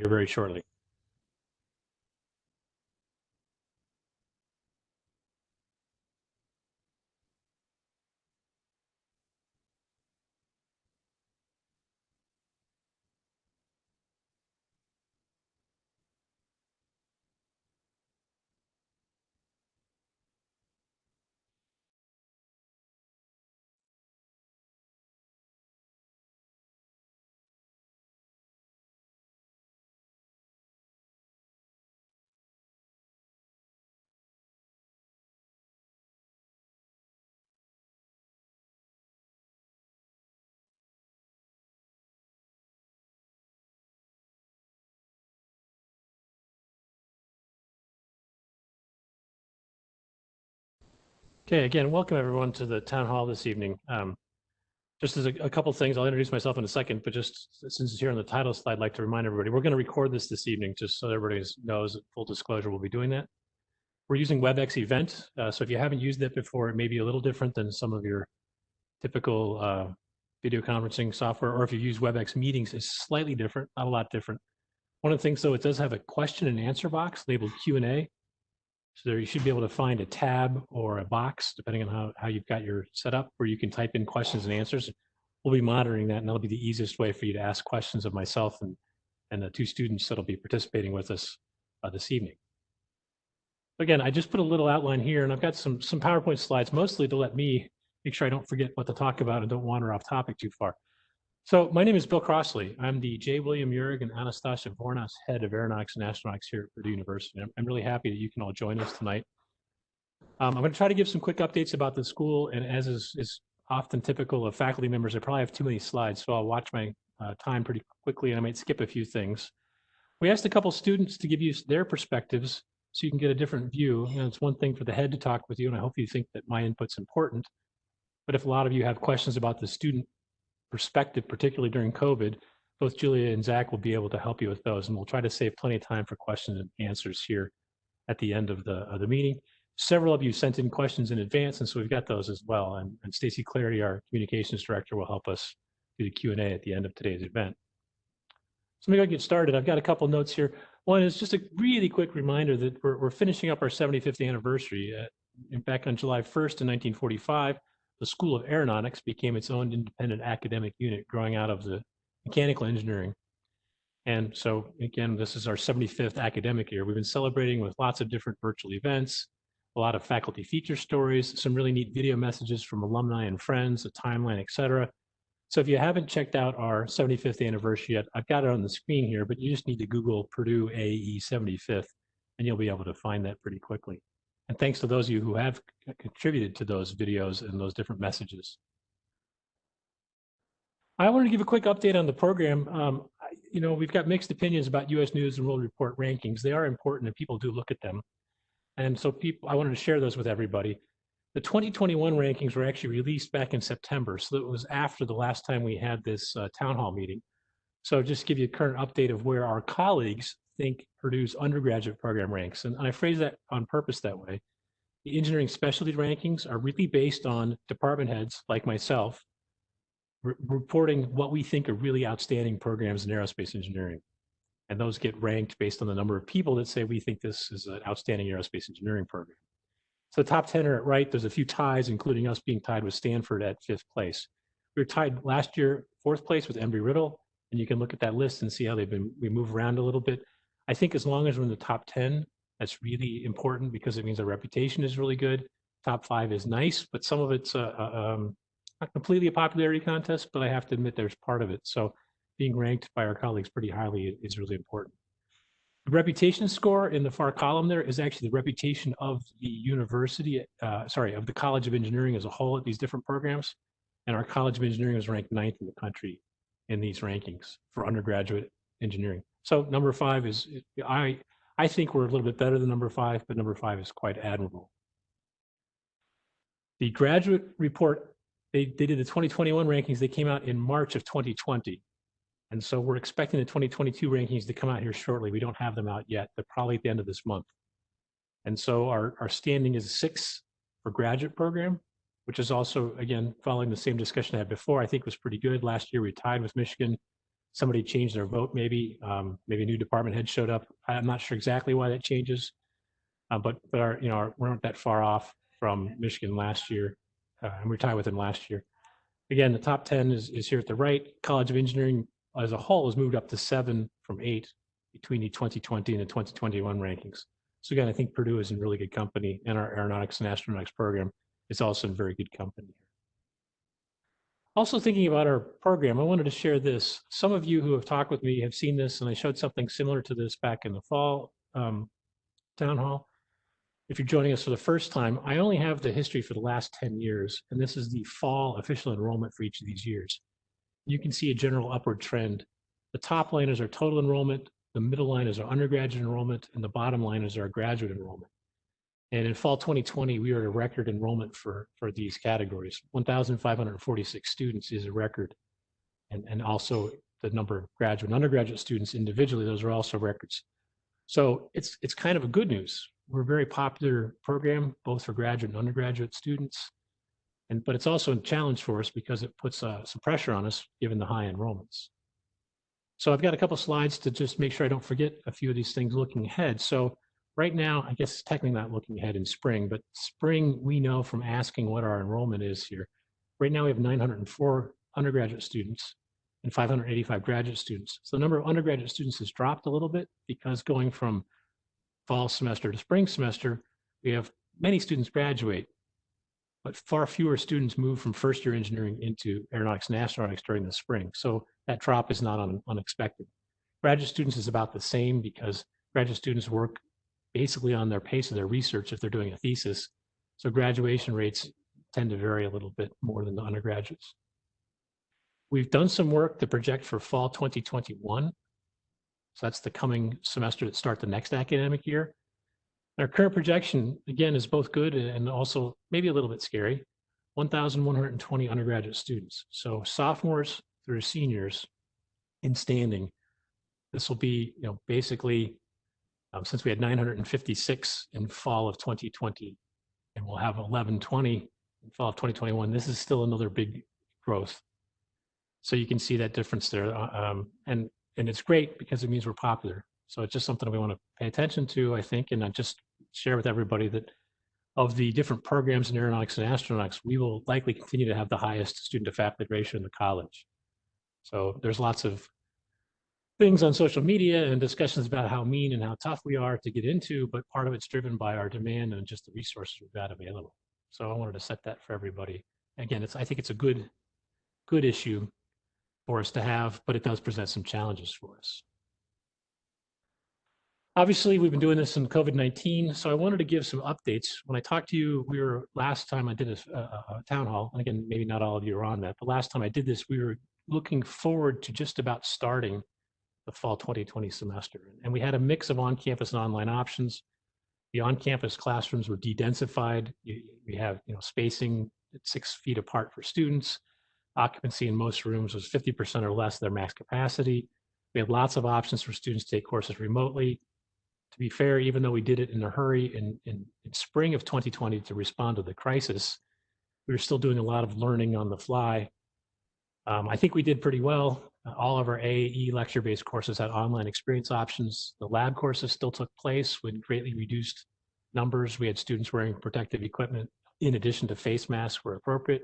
here very shortly. Okay, again, welcome everyone to the town hall this evening. Um, just as a, a couple things, I'll introduce myself in a second, but just since it's here on the title slide, I'd like to remind everybody, we're going to record this this evening, just so everybody knows, full disclosure, we'll be doing that. We're using WebEx event, uh, so if you haven't used it before, it may be a little different than some of your typical uh, video conferencing software, or if you use WebEx meetings, it's slightly different, not a lot different. One of the things, though, it does have a question and answer box labeled Q&A. So there you should be able to find a tab or a box, depending on how, how you've got your setup, where you can type in questions and answers. We'll be monitoring that, and that'll be the easiest way for you to ask questions of myself and, and the two students that'll be participating with us uh, this evening. Again, I just put a little outline here, and I've got some, some PowerPoint slides, mostly to let me make sure I don't forget what to talk about and don't wander off topic too far. So my name is Bill Crossley. I'm the J. William Uhrig and Anastasia Vournas Head of Aeronautics and Astronautics here at Purdue University. I'm, I'm really happy that you can all join us tonight. Um, I'm going to try to give some quick updates about the school, and as is, is often typical of faculty members, I probably have too many slides, so I'll watch my uh, time pretty quickly, and I might skip a few things. We asked a couple students to give you their perspectives so you can get a different view. You know, it's one thing for the head to talk with you, and I hope you think that my input's important. But if a lot of you have questions about the student perspective, particularly during COVID, both Julia and Zach will be able to help you with those, and we'll try to save plenty of time for questions and answers here at the end of the, of the meeting. Several of you sent in questions in advance, and so we've got those as well. And, and Stacy Clarity, our communications director, will help us do the Q&A at the end of today's event. So maybe I get started. I've got a couple notes here. One is just a really quick reminder that we're, we're finishing up our 75th anniversary. Uh, back on July 1st in 1945, the School of Aeronautics became its own independent academic unit growing out of the mechanical engineering. And so again, this is our 75th academic year. We've been celebrating with lots of different virtual events, a lot of faculty feature stories, some really neat video messages from alumni and friends, a timeline, et cetera. So if you haven't checked out our 75th anniversary yet, I've got it on the screen here, but you just need to Google Purdue AE 75th, and you'll be able to find that pretty quickly. And thanks to those of you who have contributed to those videos and those different messages. I want to give a quick update on the program. Um, you know, we've got mixed opinions about U.S. News and World Report rankings. They are important and people do look at them. And so people, I wanted to share those with everybody. The 2021 rankings were actually released back in September. So it was after the last time we had this uh, town hall meeting. So just give you a current update of where our colleagues think Purdue's undergraduate program ranks. And I phrase that on purpose that way. The engineering specialty rankings are really based on department heads like myself re reporting what we think are really outstanding programs in aerospace engineering. And those get ranked based on the number of people that say we think this is an outstanding aerospace engineering program. So the top 10 are at right. There's a few ties, including us being tied with Stanford at fifth place. We were tied last year, fourth place with Embry-Riddle, and you can look at that list and see how they've been, we move around a little bit. I think as long as we're in the top 10, that's really important because it means our reputation is really good. Top five is nice, but some of it's uh, uh, um, not completely a popularity contest, but I have to admit there's part of it. So being ranked by our colleagues pretty highly is really important. The reputation score in the far column there is actually the reputation of the university, uh, sorry, of the College of Engineering as a whole at these different programs. And our College of Engineering was ranked ninth in the country in these rankings for undergraduate engineering. So number five is, I, I think we're a little bit better than number five, but number five is quite admirable. The graduate report, they, they did the 2021 rankings, they came out in March of 2020. And so we're expecting the 2022 rankings to come out here shortly. We don't have them out yet. They're probably at the end of this month. And so our, our standing is six for graduate program, which is also, again, following the same discussion I had before, I think was pretty good. Last year we tied with Michigan. Somebody changed their vote, maybe, um, maybe a new department head showed up. I'm not sure exactly why that changes. Uh, but, but our, you know, our, we weren't that far off from Michigan last year. Uh, and we tied with them last year. Again, the top 10 is, is here at the right. College of Engineering as a whole has moved up to seven from eight between the 2020 and the 2021 rankings. So again, I think Purdue is in really good company and our aeronautics and astronautics program is also in very good company. Also thinking about our program, I wanted to share this. Some of you who have talked with me have seen this and I showed something similar to this back in the fall um, town hall. If you're joining us for the first time, I only have the history for the last 10 years, and this is the fall official enrollment for each of these years. You can see a general upward trend. The top line is our total enrollment, the middle line is our undergraduate enrollment, and the bottom line is our graduate enrollment. And in fall 2020, we were a record enrollment for, for these categories. 1,546 students is a record. And, and also the number of graduate and undergraduate students individually, those are also records. So it's, it's kind of a good news. We're a very popular program, both for graduate and undergraduate students. And, but it's also a challenge for us because it puts uh, some pressure on us given the high enrollments. So I've got a couple slides to just make sure I don't forget a few of these things looking ahead. So right now, I guess technically not looking ahead in spring, but spring, we know from asking what our enrollment is here. Right now, we have 904 undergraduate students and 585 graduate students. So the number of undergraduate students has dropped a little bit because going from fall semester to spring semester, we have many students graduate, but far fewer students move from first year engineering into aeronautics and astronautics during the spring. So that drop is not un unexpected. Graduate students is about the same because graduate students work basically on their pace of their research if they're doing a thesis. So graduation rates tend to vary a little bit more than the undergraduates. We've done some work to project for fall 2021. So that's the coming semester that start the next academic year. Our current projection, again, is both good and also maybe a little bit scary. 1,120 undergraduate students. So sophomores through seniors in standing. This will be, you know, basically um, since we had 956 in fall of 2020 and we'll have 1120 in fall of 2021, this is still another big growth. So you can see that difference there. uh, Um, and, and it's great because it means we're popular. So it's just something we want to pay attention to, I think, and I just share with everybody that of the different programs in aeronautics and astronautics, we will likely continue to have the highest student to faculty ratio in the college. So there's lots of things on social media and discussions about how mean and how tough we are to get into, but part of it's driven by our demand and just the resources we've got available. So I wanted to set that for everybody. Again, it's I think it's a good, good issue for us to have, but it does present some challenges for us. Obviously, we've been doing this in COVID-19, so I wanted to give some updates. When I talked to you, we were last time I did a, a, a town hall, and again, maybe not all of you are on that, but last time I did this, we were looking forward to just about starting the fall 2020 semester. And we had a mix of on-campus and online options. The on-campus classrooms were de-densified. We have you know spacing at six feet apart for students. Occupancy in most rooms was 50% or less their max capacity. We had lots of options for students to take courses remotely. To be fair, even though we did it in a hurry in, in, in spring of 2020 to respond to the crisis, we were still doing a lot of learning on the fly. Um, I think we did pretty well. All of our AAE lecture-based courses had online experience options. The lab courses still took place with greatly reduced numbers. We had students wearing protective equipment in addition to face masks where appropriate,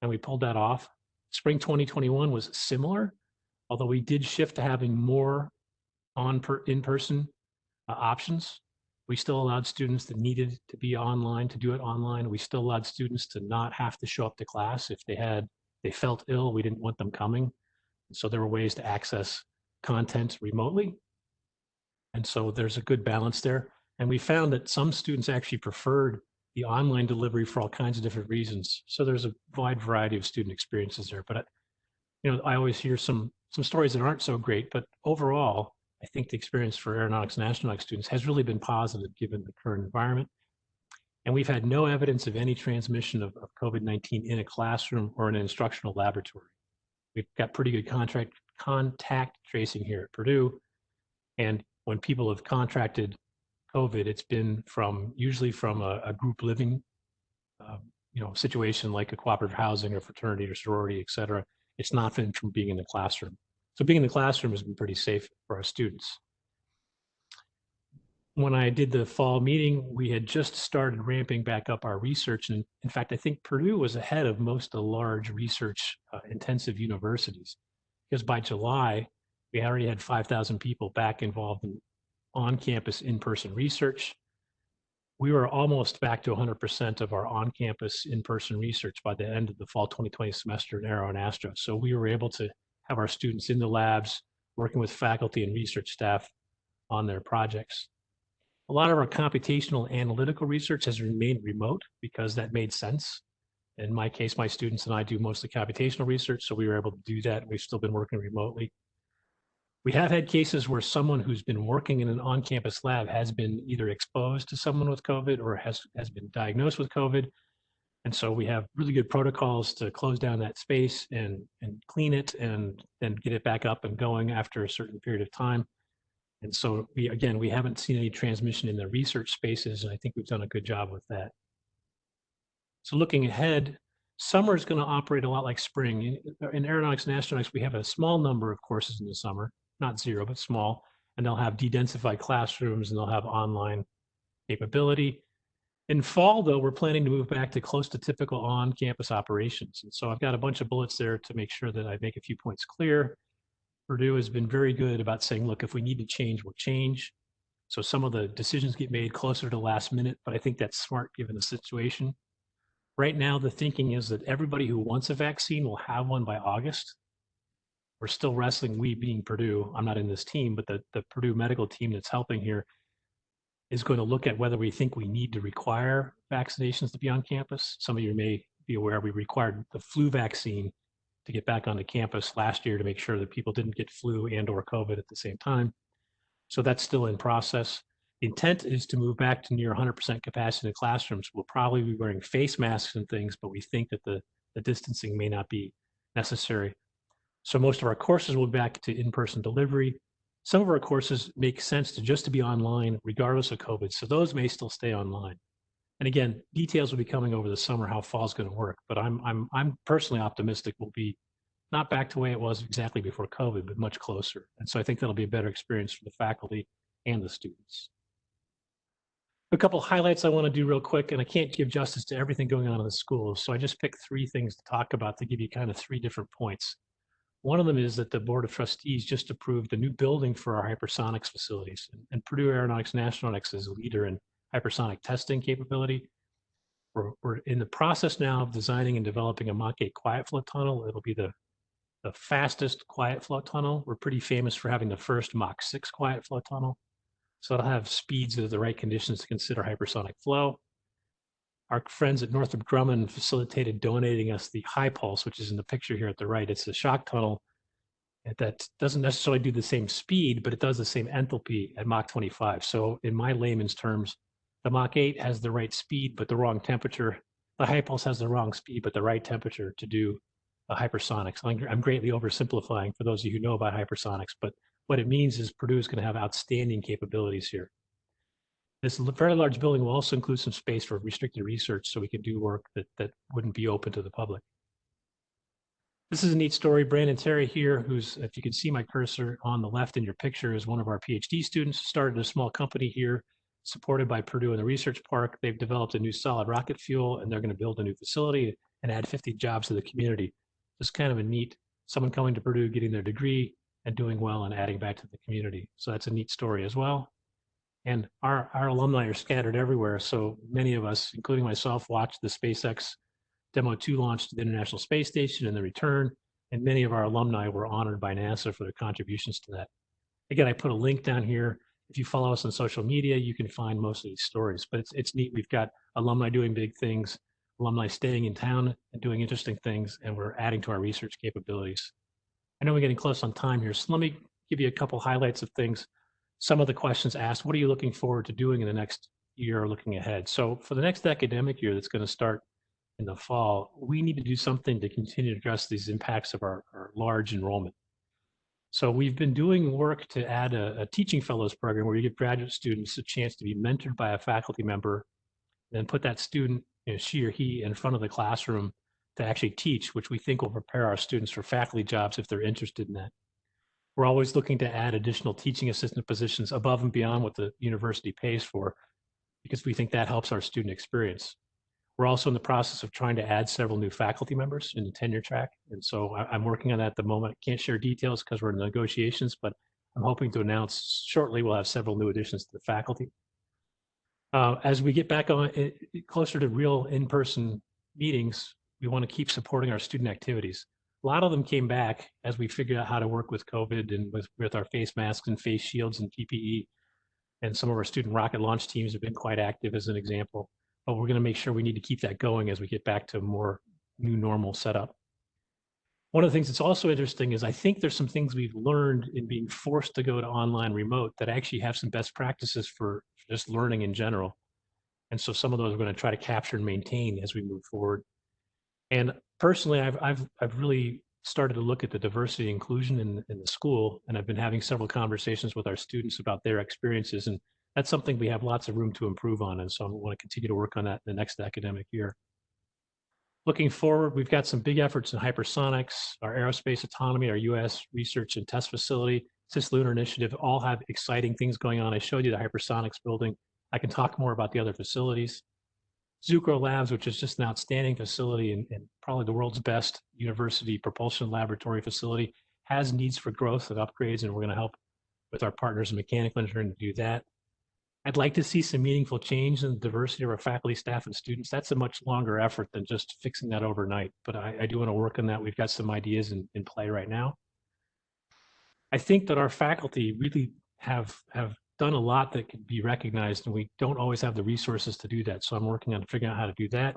and we pulled that off. Spring 2021 was similar, although we did shift to having more on per, in-person uh, options. We still allowed students that needed to be online to do it online. We still allowed students to not have to show up to class if they had they felt ill. We didn't want them coming. So there were ways to access content remotely. And so there's a good balance there. And we found that some students actually preferred the online delivery for all kinds of different reasons. So there's a wide variety of student experiences there. But, you know, I always hear some some stories that aren't so great, but overall, I think the experience for aeronautics and astronautics students has really been positive given the current environment. And we've had no evidence of any transmission of, of COVID-19 in a classroom or an instructional laboratory. We've got pretty good contract contact tracing here at Purdue. And when people have contracted COVID, it's been from usually from a, a group living, um, you know, situation like a cooperative housing or fraternity or sorority, et cetera. It's not been from being in the classroom. So being in the classroom has been pretty safe for our students. When I did the fall meeting, we had just started ramping back up our research. And in fact, I think Purdue was ahead of most of the large research uh, intensive universities because by July, we already had 5,000 people back involved in on-campus in-person research. We were almost back to 100% of our on-campus in-person research by the end of the fall 2020 semester in Aero and Astro. So we were able to have our students in the labs, working with faculty and research staff on their projects. A lot of our computational analytical research has remained remote because that made sense. In my case, my students and I do mostly computational research, so we were able to do that. We've still been working remotely. We have had cases where someone who's been working in an on-campus lab has been either exposed to someone with COVID or has, has been diagnosed with COVID. And so we have really good protocols to close down that space and, and clean it and then get it back up and going after a certain period of time. And so we, again, we haven't seen any transmission in the research spaces, and I think we've done a good job with that. So looking ahead, summer is going to operate a lot like spring. In, in aeronautics and astronautics, we have a small number of courses in the summer, not zero, but small, and they'll have de-densified classrooms and they'll have online capability. In fall, though, we're planning to move back to close to typical on-campus operations. And so I've got a bunch of bullets there to make sure that I make a few points clear. Purdue has been very good about saying, look, if we need to change, we'll change. So some of the decisions get made closer to last minute, but I think that's smart given the situation. Right now, the thinking is that everybody who wants a vaccine will have one by August. We're still wrestling, we being Purdue, I'm not in this team, but the, the Purdue medical team that's helping here is going to look at whether we think we need to require vaccinations to be on campus. Some of you may be aware we required the flu vaccine to get back onto campus last year to make sure that people didn't get flu and or COVID at the same time. So that's still in process. The intent is to move back to near 100% capacity in the classrooms. We'll probably be wearing face masks and things, but we think that the, the distancing may not be necessary. So most of our courses will be back to in-person delivery. Some of our courses make sense to just to be online regardless of COVID. So those may still stay online. And again, details will be coming over the summer how fall is going to work. But I'm I'm I'm personally optimistic we'll be not back to the way it was exactly before COVID, but much closer. And so I think that'll be a better experience for the faculty and the students. A couple highlights I want to do real quick, and I can't give justice to everything going on in the schools. So I just picked three things to talk about to give you kind of three different points. One of them is that the Board of Trustees just approved a new building for our hypersonics facilities. And Purdue Aeronautics and Astronautics is a leader in hypersonic testing capability. We're, we're in the process now of designing and developing a Mach 8 quiet flow tunnel. It'll be the, the fastest quiet flow tunnel. We're pretty famous for having the first Mach 6 quiet flow tunnel. So it'll have speeds of the right conditions to consider hypersonic flow. Our friends at Northrop Grumman facilitated donating us the HyPulse, which is in the picture here at the right. It's a shock tunnel that doesn't necessarily do the same speed, but it does the same enthalpy at Mach 25. So in my layman's terms, the Mach 8 has the right speed, but the wrong temperature. The HyPulse has the wrong speed, but the right temperature to do a hypersonics. I'm greatly oversimplifying for those of you who know about hypersonics, but what it means is Purdue is going to have outstanding capabilities here. This very large building will also include some space for restricted research so we can do work that, that wouldn't be open to the public. This is a neat story. Brandon Terry here, who's, if you can see my cursor on the left in your picture, is one of our PhD students, started a small company here supported by Purdue and the research park. They've developed a new solid rocket fuel and they're going to build a new facility and add 50 jobs to the community. Just kind of a neat, someone coming to Purdue, getting their degree and doing well and adding back to the community. So that's a neat story as well. And our, our alumni are scattered everywhere. So many of us, including myself, watched the SpaceX Demo 2 launch to the International Space Station and the return. And many of our alumni were honored by NASA for their contributions to that. Again, I put a link down here if you follow us on social media, you can find most of these stories. But it's it's neat. We've got alumni doing big things, alumni staying in town and doing interesting things, and we're adding to our research capabilities. I know we're getting close on time here, so let me give you a couple highlights of things. Some of the questions asked, what are you looking forward to doing in the next year or looking ahead? So for the next academic year that's going to start in the fall, we need to do something to continue to address these impacts of our, our large enrollment. So we've been doing work to add a, a, teaching fellows program where you give graduate students a chance to be mentored by a faculty member, then put that student, you know, she or he in front of the classroom to actually teach, which we think will prepare our students for faculty jobs if they're interested in that. We're always looking to add additional teaching assistant positions above and beyond what the university pays for because we think that helps our student experience. We're also in the process of trying to add several new faculty members in the tenure track. And so I, am working on that at the moment. Can't share details because we're in negotiations, but I'm hoping to announce shortly we'll have several new additions to the faculty. Uh, as we get back on it, closer to real in-person meetings, we want to keep supporting our student activities. A lot of them came back as we figured out how to work with COVID and with, with our face masks and face shields and PPE. And some of our student rocket launch teams have been quite active as an example. But we're going to make sure we need to keep that going as we get back to more new normal setup. One of the things that's also interesting is I think there's some things we've learned in being forced to go to online remote that actually have some best practices for just learning in general. And so some of those we're going to try to capture and maintain as we move forward. And personally, I've, I've, I've really started to look at the diversity inclusion in, in the school, and I've been having several conversations with our students about their experiences. And that's something we have lots of room to improve on. And so I want to continue to work on that in the next academic year. Looking forward, we've got some big efforts in hypersonics, our aerospace autonomy, our UAS research and test facility, Cislunar Initiative all have exciting things going on. I showed you the hypersonics building. I can talk more about the other facilities. Zucrow Labs, which is just an outstanding facility and, and, probably the world's best university propulsion laboratory facility, has needs for growth and upgrades, and we're going to help with our partners in mechanical engineering to do that. I'd like to see some meaningful change in the diversity of our faculty, staff, and students. That's a much longer effort than just fixing that overnight, but I, I do want to work on that. We've got some ideas in, in play right now. I think that our faculty really have have done a lot that can be recognized, and we don't always have the resources to do that. So I'm working on figuring out how to do that.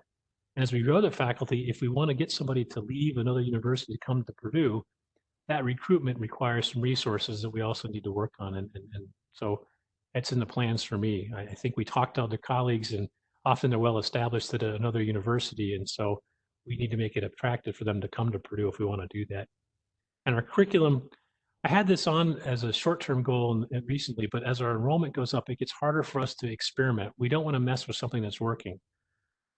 And as we grow the faculty, if we want to get somebody to leave another university to come to Purdue, that recruitment requires some resources that we also need to work on. And, and, and so it's in the plans for me. I, I think we talked to other colleagues, and often they're well established at another university. And so we need to make it attractive for them to come to Purdue if we want to do that. And our curriculum I had this on as a short-term goal recently, but as our enrollment goes up, it gets harder for us to experiment. We don't want to mess with something that's working,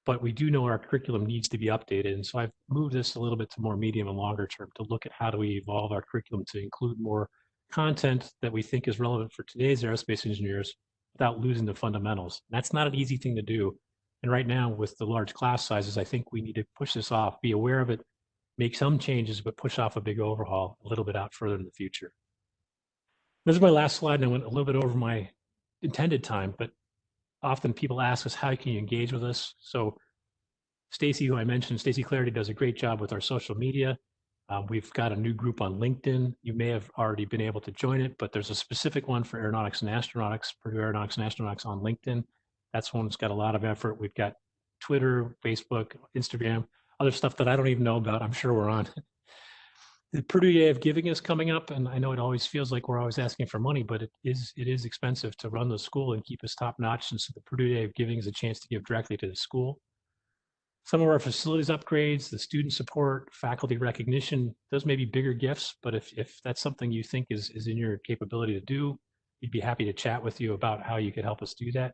but we do know our curriculum needs to be updated. And so I've moved this a little bit to more medium and longer term to look at how do we evolve our curriculum to include more content that we think is relevant for today's aerospace engineers without losing the fundamentals. And that's not an easy thing to do. And right now with the large class sizes, I think we need to push this off, be aware of it, make some changes, but push off a big overhaul a little bit out further in the future. This is my last slide, and I went a little bit over my intended time, but often people ask us, how can you engage with us? So Stacy, who I mentioned, Stacy Clarity does a great job with our social media. Uh, we've got a new group on LinkedIn. You may have already been able to join it, but there's a specific one for aeronautics and astronautics, Purdue Aeronautics and Astronautics on LinkedIn. That's one that's got a lot of effort. We've got Twitter, Facebook, Instagram other stuff that I don't even know about. I'm sure we're on. The Purdue Day of Giving is coming up, and I know it always feels like we're always asking for money, but it is it is expensive to run the school and keep us top notch. And so the Purdue Day of Giving is a chance to give directly to the school. Some of our facilities upgrades, the student support, faculty recognition, those may be bigger gifts, but if, if that's something you think is, is in your capability to do, we'd be happy to chat with you about how you could help us do that.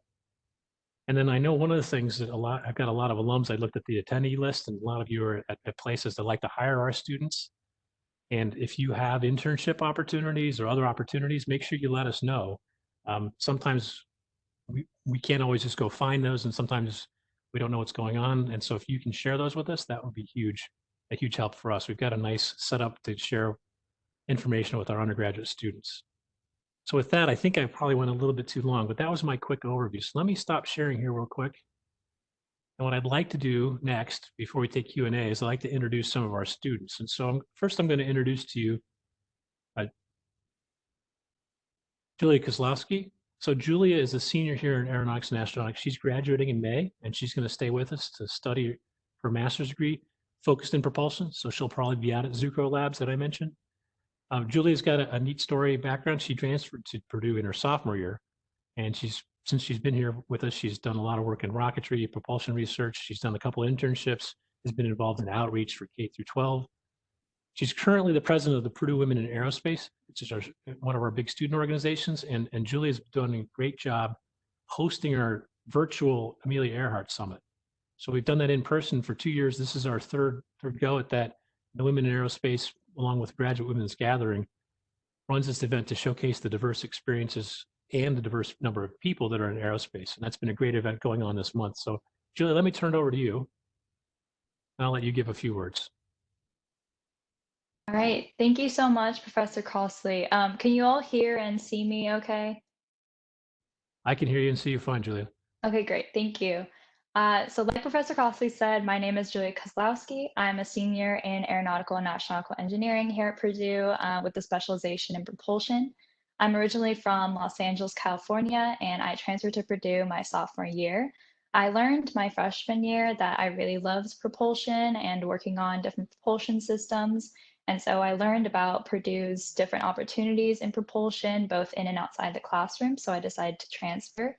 And then I know one of the things that a lot, I've got a lot of alums, I looked at the attendee list and a lot of you are at, at places that like to hire our students. And if you have internship opportunities or other opportunities, make sure you let us know. Um, sometimes we, we can't always just go find those and sometimes we don't know what's going on. And so if you can share those with us, that would be huge, a huge help for us. We've got a nice setup to share information with our undergraduate students. So with that, I think I probably went a little bit too long, but that was my quick overview. So let me stop sharing here real quick. And what I'd like to do next, before we take Q&A, is I'd like to introduce some of our students. And so I'm, first I'm going to introduce to you uh, Julia Kozlowski. So Julia is a senior here in Aeronautics and Astronautics. She's graduating in May, and she's going to stay with us to study her master's degree focused in propulsion. So she'll probably be out at Zucrow Labs that I mentioned. Um, Julia's got a, a, neat story background. She transferred to Purdue in her sophomore year, and she's since she's been here with us, she's done a lot of work in rocketry, propulsion research. She's done a couple internships. Has been involved in outreach for K through 12. She's currently the president of the Purdue Women in Aerospace, which is our, one of our big student organizations. And, and Julia's done a great job hosting our virtual Amelia Earhart Summit. So we've done that in person for two years. This is our third third go at that. The Women in Aerospace along with Graduate Women's Gathering. runs this event to showcase the diverse experiences and the diverse number of people that are in aerospace. And that's been a great event going on this month. So Julie, let me turn it over to you. And I'll let you give a few words. All right. Thank you so much, Professor Crossley. Um, can you all hear and see me okay? I can hear you and see you fine, Julia. Okay, great. Thank you. Uh, so like Professor Crossley said, my name is Julia Kozlowski. I'm a senior in aeronautical and astronautical engineering here at Purdue uh, with a specialization in propulsion. I'm originally from Los Angeles, California, and I transferred to Purdue my sophomore year. I learned my freshman year that I really loved propulsion and working on different propulsion systems. And so I learned about Purdue's different opportunities in propulsion, both in and outside the classroom. So I decided to transfer.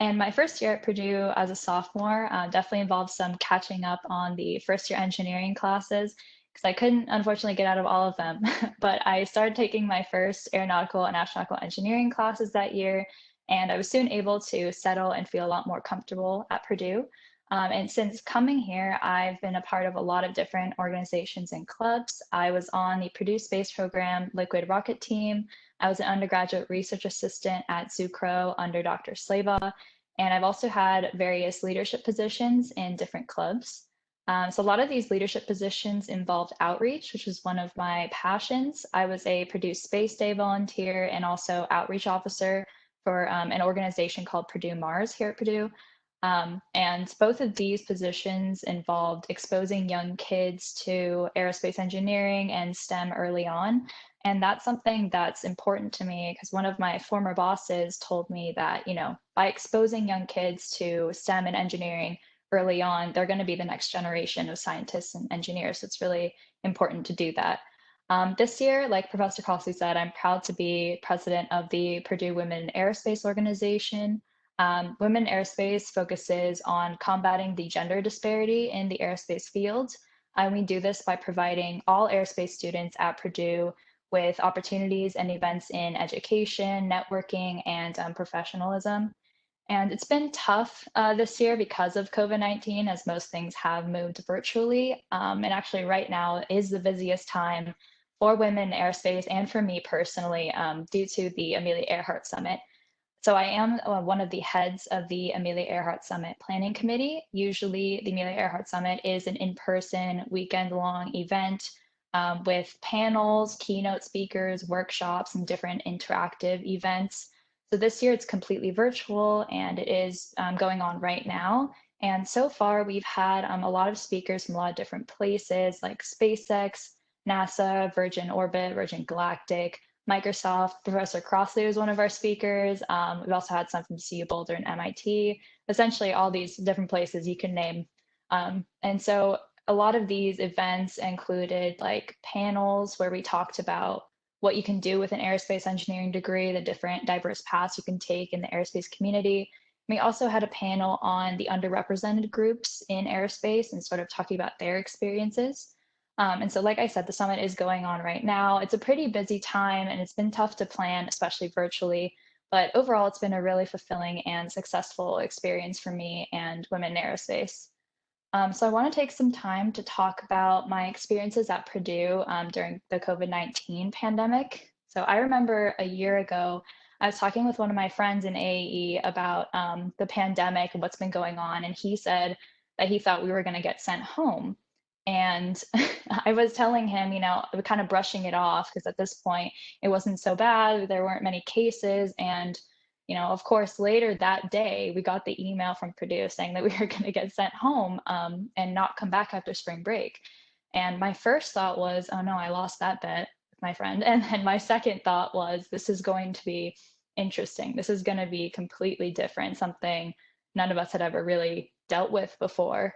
And my first year at Purdue as a sophomore uh, definitely involved some catching up on the first year engineering classes because I couldn't unfortunately get out of all of them. but I started taking my first aeronautical and astronautical engineering classes that year. And I was soon able to settle and feel a lot more comfortable at Purdue. Um, and since coming here, I've been a part of a lot of different organizations and clubs. I was on the Purdue Space Program Liquid Rocket Team. I was an undergraduate research assistant at Zucrow under Dr. Slabaugh. And I've also had various leadership positions in different clubs. Um, so a lot of these leadership positions involved outreach, which was one of my passions. I was a Purdue Space Day volunteer and also outreach officer for um, an organization called Purdue Mars here at Purdue. Um, and both of these positions involved exposing young kids to aerospace engineering and STEM early on. And that's something that's important to me because one of my former bosses told me that, you know, by exposing young kids to STEM and engineering early on, they're going to be the next generation of scientists and engineers. So it's really important to do that. Um, this year, like Professor Crossley said, I'm proud to be president of the Purdue Women Aerospace Organization. Um, Women Aerospace focuses on combating the gender disparity in the aerospace field. And we do this by providing all aerospace students at Purdue with opportunities and events in education, networking, and um, professionalism. And it's been tough uh, this year because of COVID 19, as most things have moved virtually. Um, and actually, right now is the busiest time for women in aerospace and for me personally um, due to the Amelia Earhart Summit. So I am uh, one of the heads of the Amelia Earhart Summit Planning Committee. Usually the Amelia Earhart Summit is an in-person weekend-long event um, with panels, keynote speakers, workshops, and different interactive events. So this year it's completely virtual and it is um, going on right now. And so far we've had um, a lot of speakers from a lot of different places like SpaceX, NASA, Virgin Orbit, Virgin Galactic, Microsoft. Professor Crossley was one of our speakers. Um, we've also had some from CU Boulder and MIT, essentially all these different places you can name. Um, and so a lot of these events included like panels where we talked about what you can do with an aerospace engineering degree, the different diverse paths you can take in the aerospace community. We also had a panel on the underrepresented groups in aerospace and sort of talking about their experiences. Um, and so, like I said, the summit is going on right now. It's a pretty busy time and it's been tough to plan, especially virtually. But overall, it's been a really fulfilling and successful experience for me and women in aerospace. Um, so I want to take some time to talk about my experiences at Purdue um, during the COVID-19 pandemic. So I remember a year ago, I was talking with one of my friends in AAE about um, the pandemic and what's been going on. And he said that he thought we were going to get sent home. And I was telling him, you know, kind of brushing it off because at this point it wasn't so bad. There weren't many cases. And you know, of course, later that day, we got the email from Purdue saying that we were going to get sent home um, and not come back after spring break. And my first thought was, oh no, I lost that bet with my friend. And then my second thought was, this is going to be interesting. This is going to be completely different, something none of us had ever really dealt with before.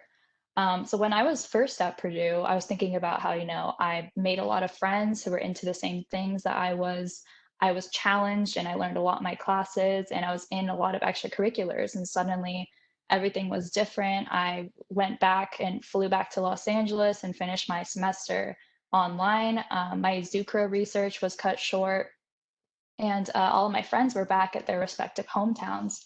Um, so when I was first at Purdue, I was thinking about how, you know, I made a lot of friends who were into the same things that I was. I was challenged and I learned a lot in my classes and I was in a lot of extracurriculars and suddenly everything was different. I went back and flew back to Los Angeles and finished my semester online. Um, my Zucrow research was cut short and uh, all of my friends were back at their respective hometowns.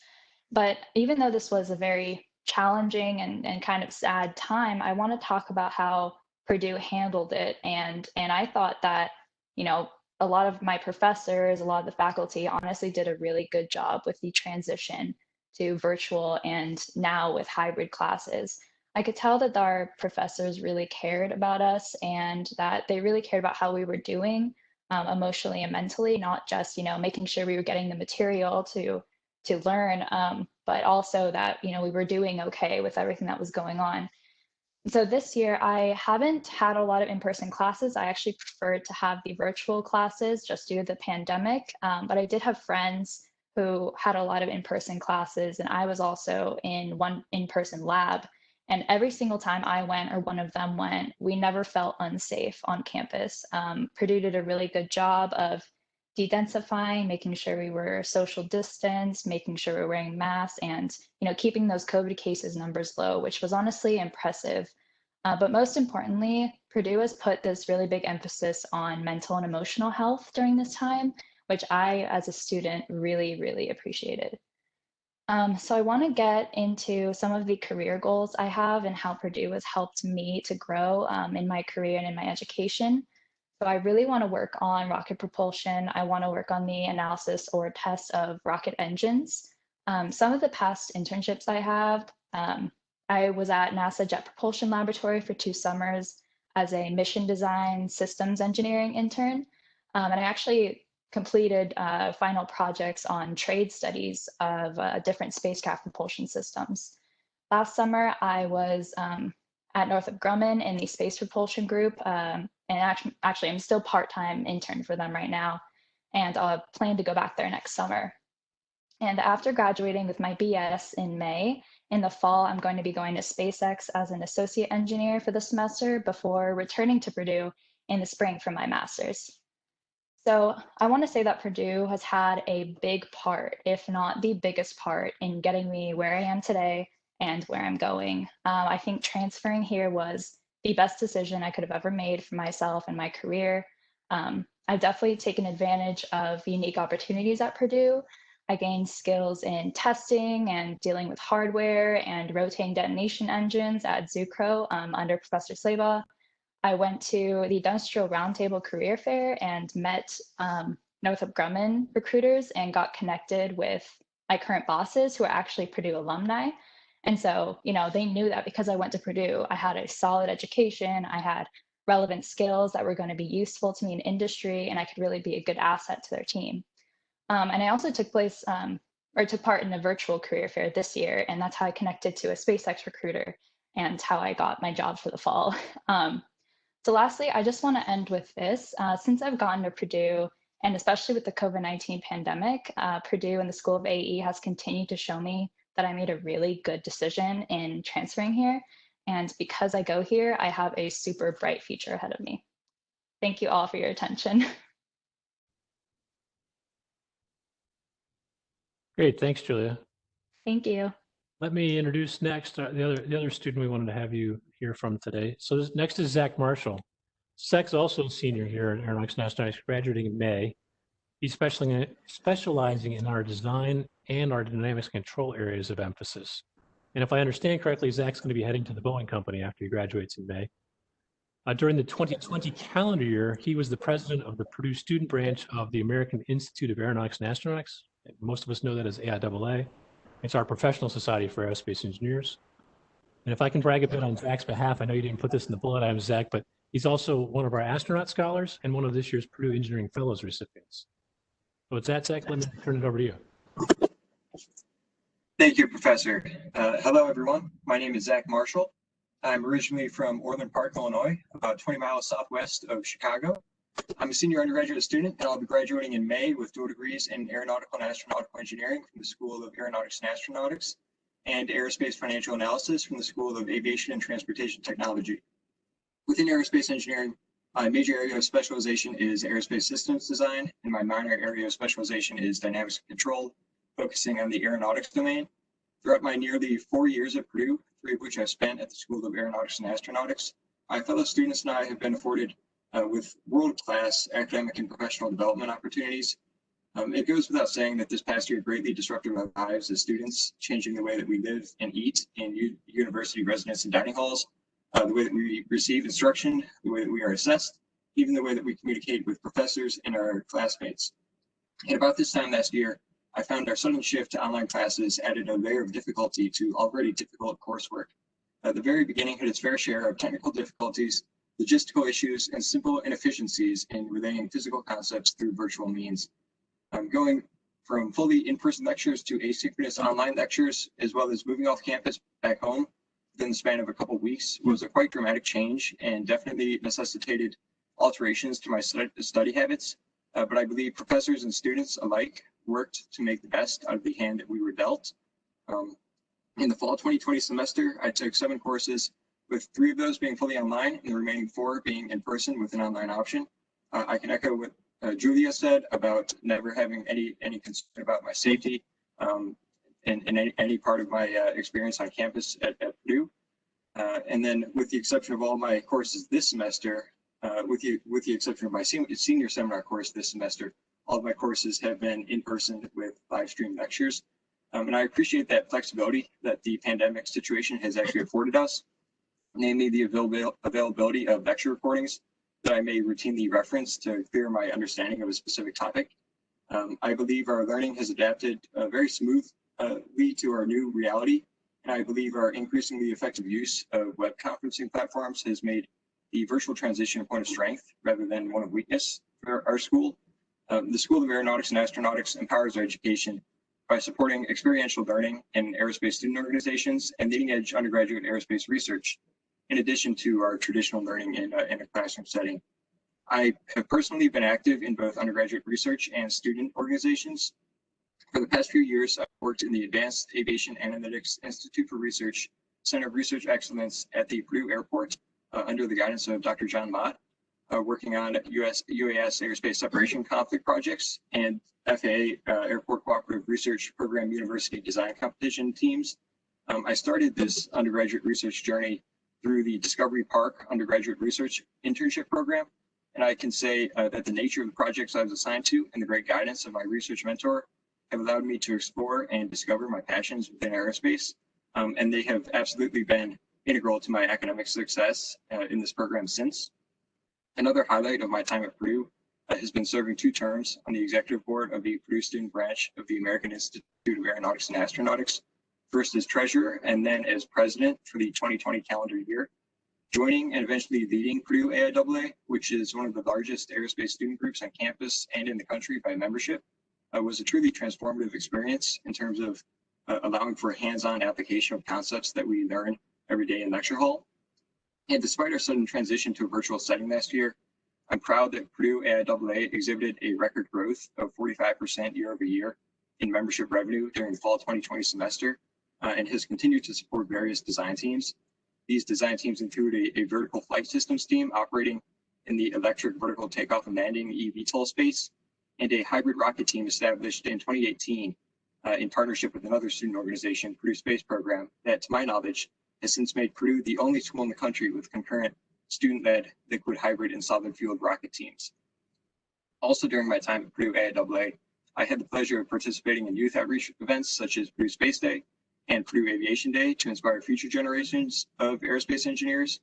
But even though this was a very challenging and, and kind of sad time, I want to talk about how Purdue handled it. And, and I thought that, you know, a lot of my professors, a lot of the faculty honestly did a really good job with the transition to virtual and now with hybrid classes. I could tell that our professors really cared about us and that they really cared about how we were doing um, emotionally and mentally, not just, you know, making sure we were getting the material to to learn, um, but also that, you know, we were doing okay with everything that was going on. So this year, I haven't had a lot of in-person classes. I actually preferred to have the virtual classes just due to the pandemic, um, but I did have friends who had a lot of in-person classes, and I was also in one in-person lab. And every single time I went or one of them went, we never felt unsafe on campus. Um, Purdue did a really good job of dedensifying, making sure we were social distance, making sure we were wearing masks, and you know keeping those COVID cases numbers low, which was honestly impressive. Uh, but most importantly, Purdue has put this really big emphasis on mental and emotional health during this time, which I, as a student, really, really appreciated. Um, so I want to get into some of the career goals I have and how Purdue has helped me to grow um, in my career and in my education. So I really want to work on rocket propulsion. I want to work on the analysis or test of rocket engines. Um, some of the past internships I have, um, I was at NASA Jet Propulsion Laboratory for two summers as a mission design systems engineering intern. Um, and I actually completed uh, final projects on trade studies of uh, different spacecraft propulsion systems. Last summer, I was um, at Northrop Grumman in the space propulsion group. Um, and actually, actually, I'm still part-time intern for them right now, and I plan to go back there next summer. And after graduating with my BS in May, in the fall, I'm going to be going to SpaceX as an associate engineer for the semester before returning to Purdue in the spring for my master's. So I want to say that Purdue has had a big part, if not the biggest part, in getting me where I am today and where I'm going. Um, I think transferring here was the best decision I could have ever made for myself and my career. Um, I've definitely taken advantage of unique opportunities at Purdue. I gained skills in testing and dealing with hardware and rotating detonation engines at Zucrow um, under Professor Slabaugh. I went to the Industrial Roundtable Career Fair and met um, Northrop Grumman recruiters and got connected with my current bosses who are actually Purdue alumni. And so, you know, they knew that because I went to Purdue, I had a solid education, I had relevant skills that were going to be useful to me in industry, and I could really be a good asset to their team. Um, and I also took place um, or took part in a virtual career fair this year, and that's how I connected to a SpaceX recruiter and how I got my job for the fall. Um, so lastly, I just want to end with this. Uh, since I've gotten to Purdue, and especially with the COVID-19 pandemic, uh, Purdue and the School of AE has continued to show me that I made a really good decision in transferring here. And because I go here, I have a super bright future ahead of me. Thank you all for your attention. Great, thanks, Julia. Thank you. Let me introduce next uh, the other the other student we wanted to have you hear from today. So this, next is Zach Marshall. Zach's also a senior here at Aeronautics National, graduating in May. He's specializing, in our design and our dynamics control areas of emphasis. And if I understand correctly, Zach's going to be heading to the Boeing company after he graduates in May. Uh, during the 2020 calendar year, he was the president of the Purdue student branch of the American Institute of Aeronautics and Astronautics. Most of us know that as AIAA. It's our professional society for aerospace engineers. And if I can brag a bit on Zach's behalf, I know you didn't put this in the bullet item, Zach, but he's also one of our astronaut scholars and one of this year's Purdue Engineering Fellows recipients. With that, Zach, let me turn it over to you. Thank you, Professor. Uh, hello, everyone. My name is Zach Marshall. I'm originally from Orland Park, Illinois, about 20 miles southwest of Chicago. I'm a senior undergraduate student, and I'll be graduating in May with dual degrees in aeronautical and astronautical engineering from the School of Aeronautics and Astronautics and aerospace financial analysis from the School of Aviation and Transportation Technology. Within aerospace engineering, my major area of specialization is aerospace systems design, and my minor area of specialization is dynamics control focusing on the aeronautics domain. Throughout my nearly four years at Purdue, three of which I spent at the School of Aeronautics and Astronautics, my fellow students and I have been afforded uh, with world-class academic and professional development opportunities. Um, it goes without saying that this past year greatly disrupted our lives as students, changing the way that we live and eat in university residence and dining halls, uh, the way that we receive instruction, the way that we are assessed, even the way that we communicate with professors and our classmates. At about this time last year, I found our sudden shift to online classes added a layer of difficulty to already difficult coursework. At the very beginning had its fair share of technical difficulties, logistical issues, and simple inefficiencies in relaying physical concepts through virtual means. Um, going from fully in-person lectures to asynchronous online lectures, as well as moving off campus back home within the span of a couple of weeks was a quite dramatic change and definitely necessitated alterations to my study habits. Uh, but I believe professors and students alike worked to make the best out of the hand that we were dealt. Um, in the fall 2020 semester, I took seven courses, with three of those being fully online and the remaining four being in person with an online option. Uh, I can echo what uh, Julia said about never having any any concern about my safety um, in, in any, part of my uh, experience on campus at, at Purdue. Uh, and then with the exception of all my courses this semester, uh, with the with the exception of my senior, senior seminar course this semester, all of my courses have been in person with live stream lectures. Um, and I appreciate that flexibility that the pandemic situation has actually afforded us, namely the available, availability of lecture recordings that I may routinely reference to clear my understanding of a specific topic. Um, I believe our learning has adapted uh, very smoothly to our new reality, and I believe our increasingly effective use of web conferencing platforms has made the virtual transition a point of strength rather than one of weakness for our school. Um, the School of Aeronautics and Astronautics empowers our education by supporting experiential learning in aerospace student organizations and leading edge undergraduate aerospace research, in addition to our traditional learning in a, in a classroom setting. I have personally been active in both undergraduate research and student organizations. For the past few years, I've worked in the Advanced Aviation Analytics Institute for Research Center of Research Excellence at the Purdue Airport uh, under the guidance of Dr. John Mott uh, working on US, UAS airspace separation conflict projects and FAA uh, Airport Cooperative Research Program University Design Competition teams. Um, I started this undergraduate research journey through the Discovery Park undergraduate research internship program. And I can say uh, that the nature of the projects I was assigned to and the great guidance of my research mentor have allowed me to explore and discover my passions within aerospace. Um, and they have absolutely been integral to my academic success uh, in this program since. Another highlight of my time at Purdue uh, has been serving two terms on the executive board of the Purdue student branch of the American Institute of Aeronautics and Astronautics, first as treasurer and then as president for the 2020 calendar year. Joining and eventually leading Purdue AIAA, which is one of the largest aerospace student groups on campus and in the country by membership, uh, was a truly transformative experience in terms of uh, allowing for hands-on application of concepts that we learn every day in lecture hall. And despite our sudden transition to a virtual setting last year, I'm proud that Purdue AIAA exhibited a record growth of 45% year over year in membership revenue during the fall 2020 semester uh, and has continued to support various design teams. These design teams include a, a vertical flight systems team operating in the electric vertical takeoff and landing eVTOL space and a hybrid rocket team established in 2018 uh, in partnership with another student organization, Purdue Space Program, that to my knowledge has since made Purdue the only school in the country with concurrent student-led liquid hybrid and solid fueled rocket teams. Also during my time at Purdue AIAA, I had the pleasure of participating in youth outreach events such as Purdue Space Day and Purdue Aviation Day to inspire future generations of aerospace engineers.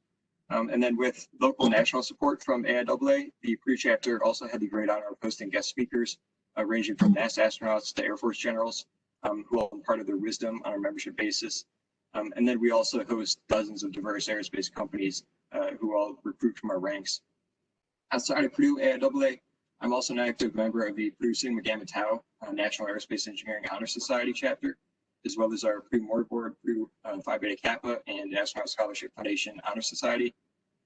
Um, and then with local national support from AIAA, the Purdue chapter also had the great honor of hosting guest speakers uh, ranging from NASA astronauts to Air Force generals um, who all imparted their wisdom on a membership basis. Um, and then we also host dozens of diverse aerospace companies uh, who all recruit from our ranks. Outside of Purdue AIAA, I'm also an active member of the Purdue Sigma Gamma Tau uh, National Aerospace Engineering Honor Society chapter, as well as our Purdue Mortarboard, Purdue uh, Phi Beta Kappa, and Astronaut Scholarship Foundation Honor Society.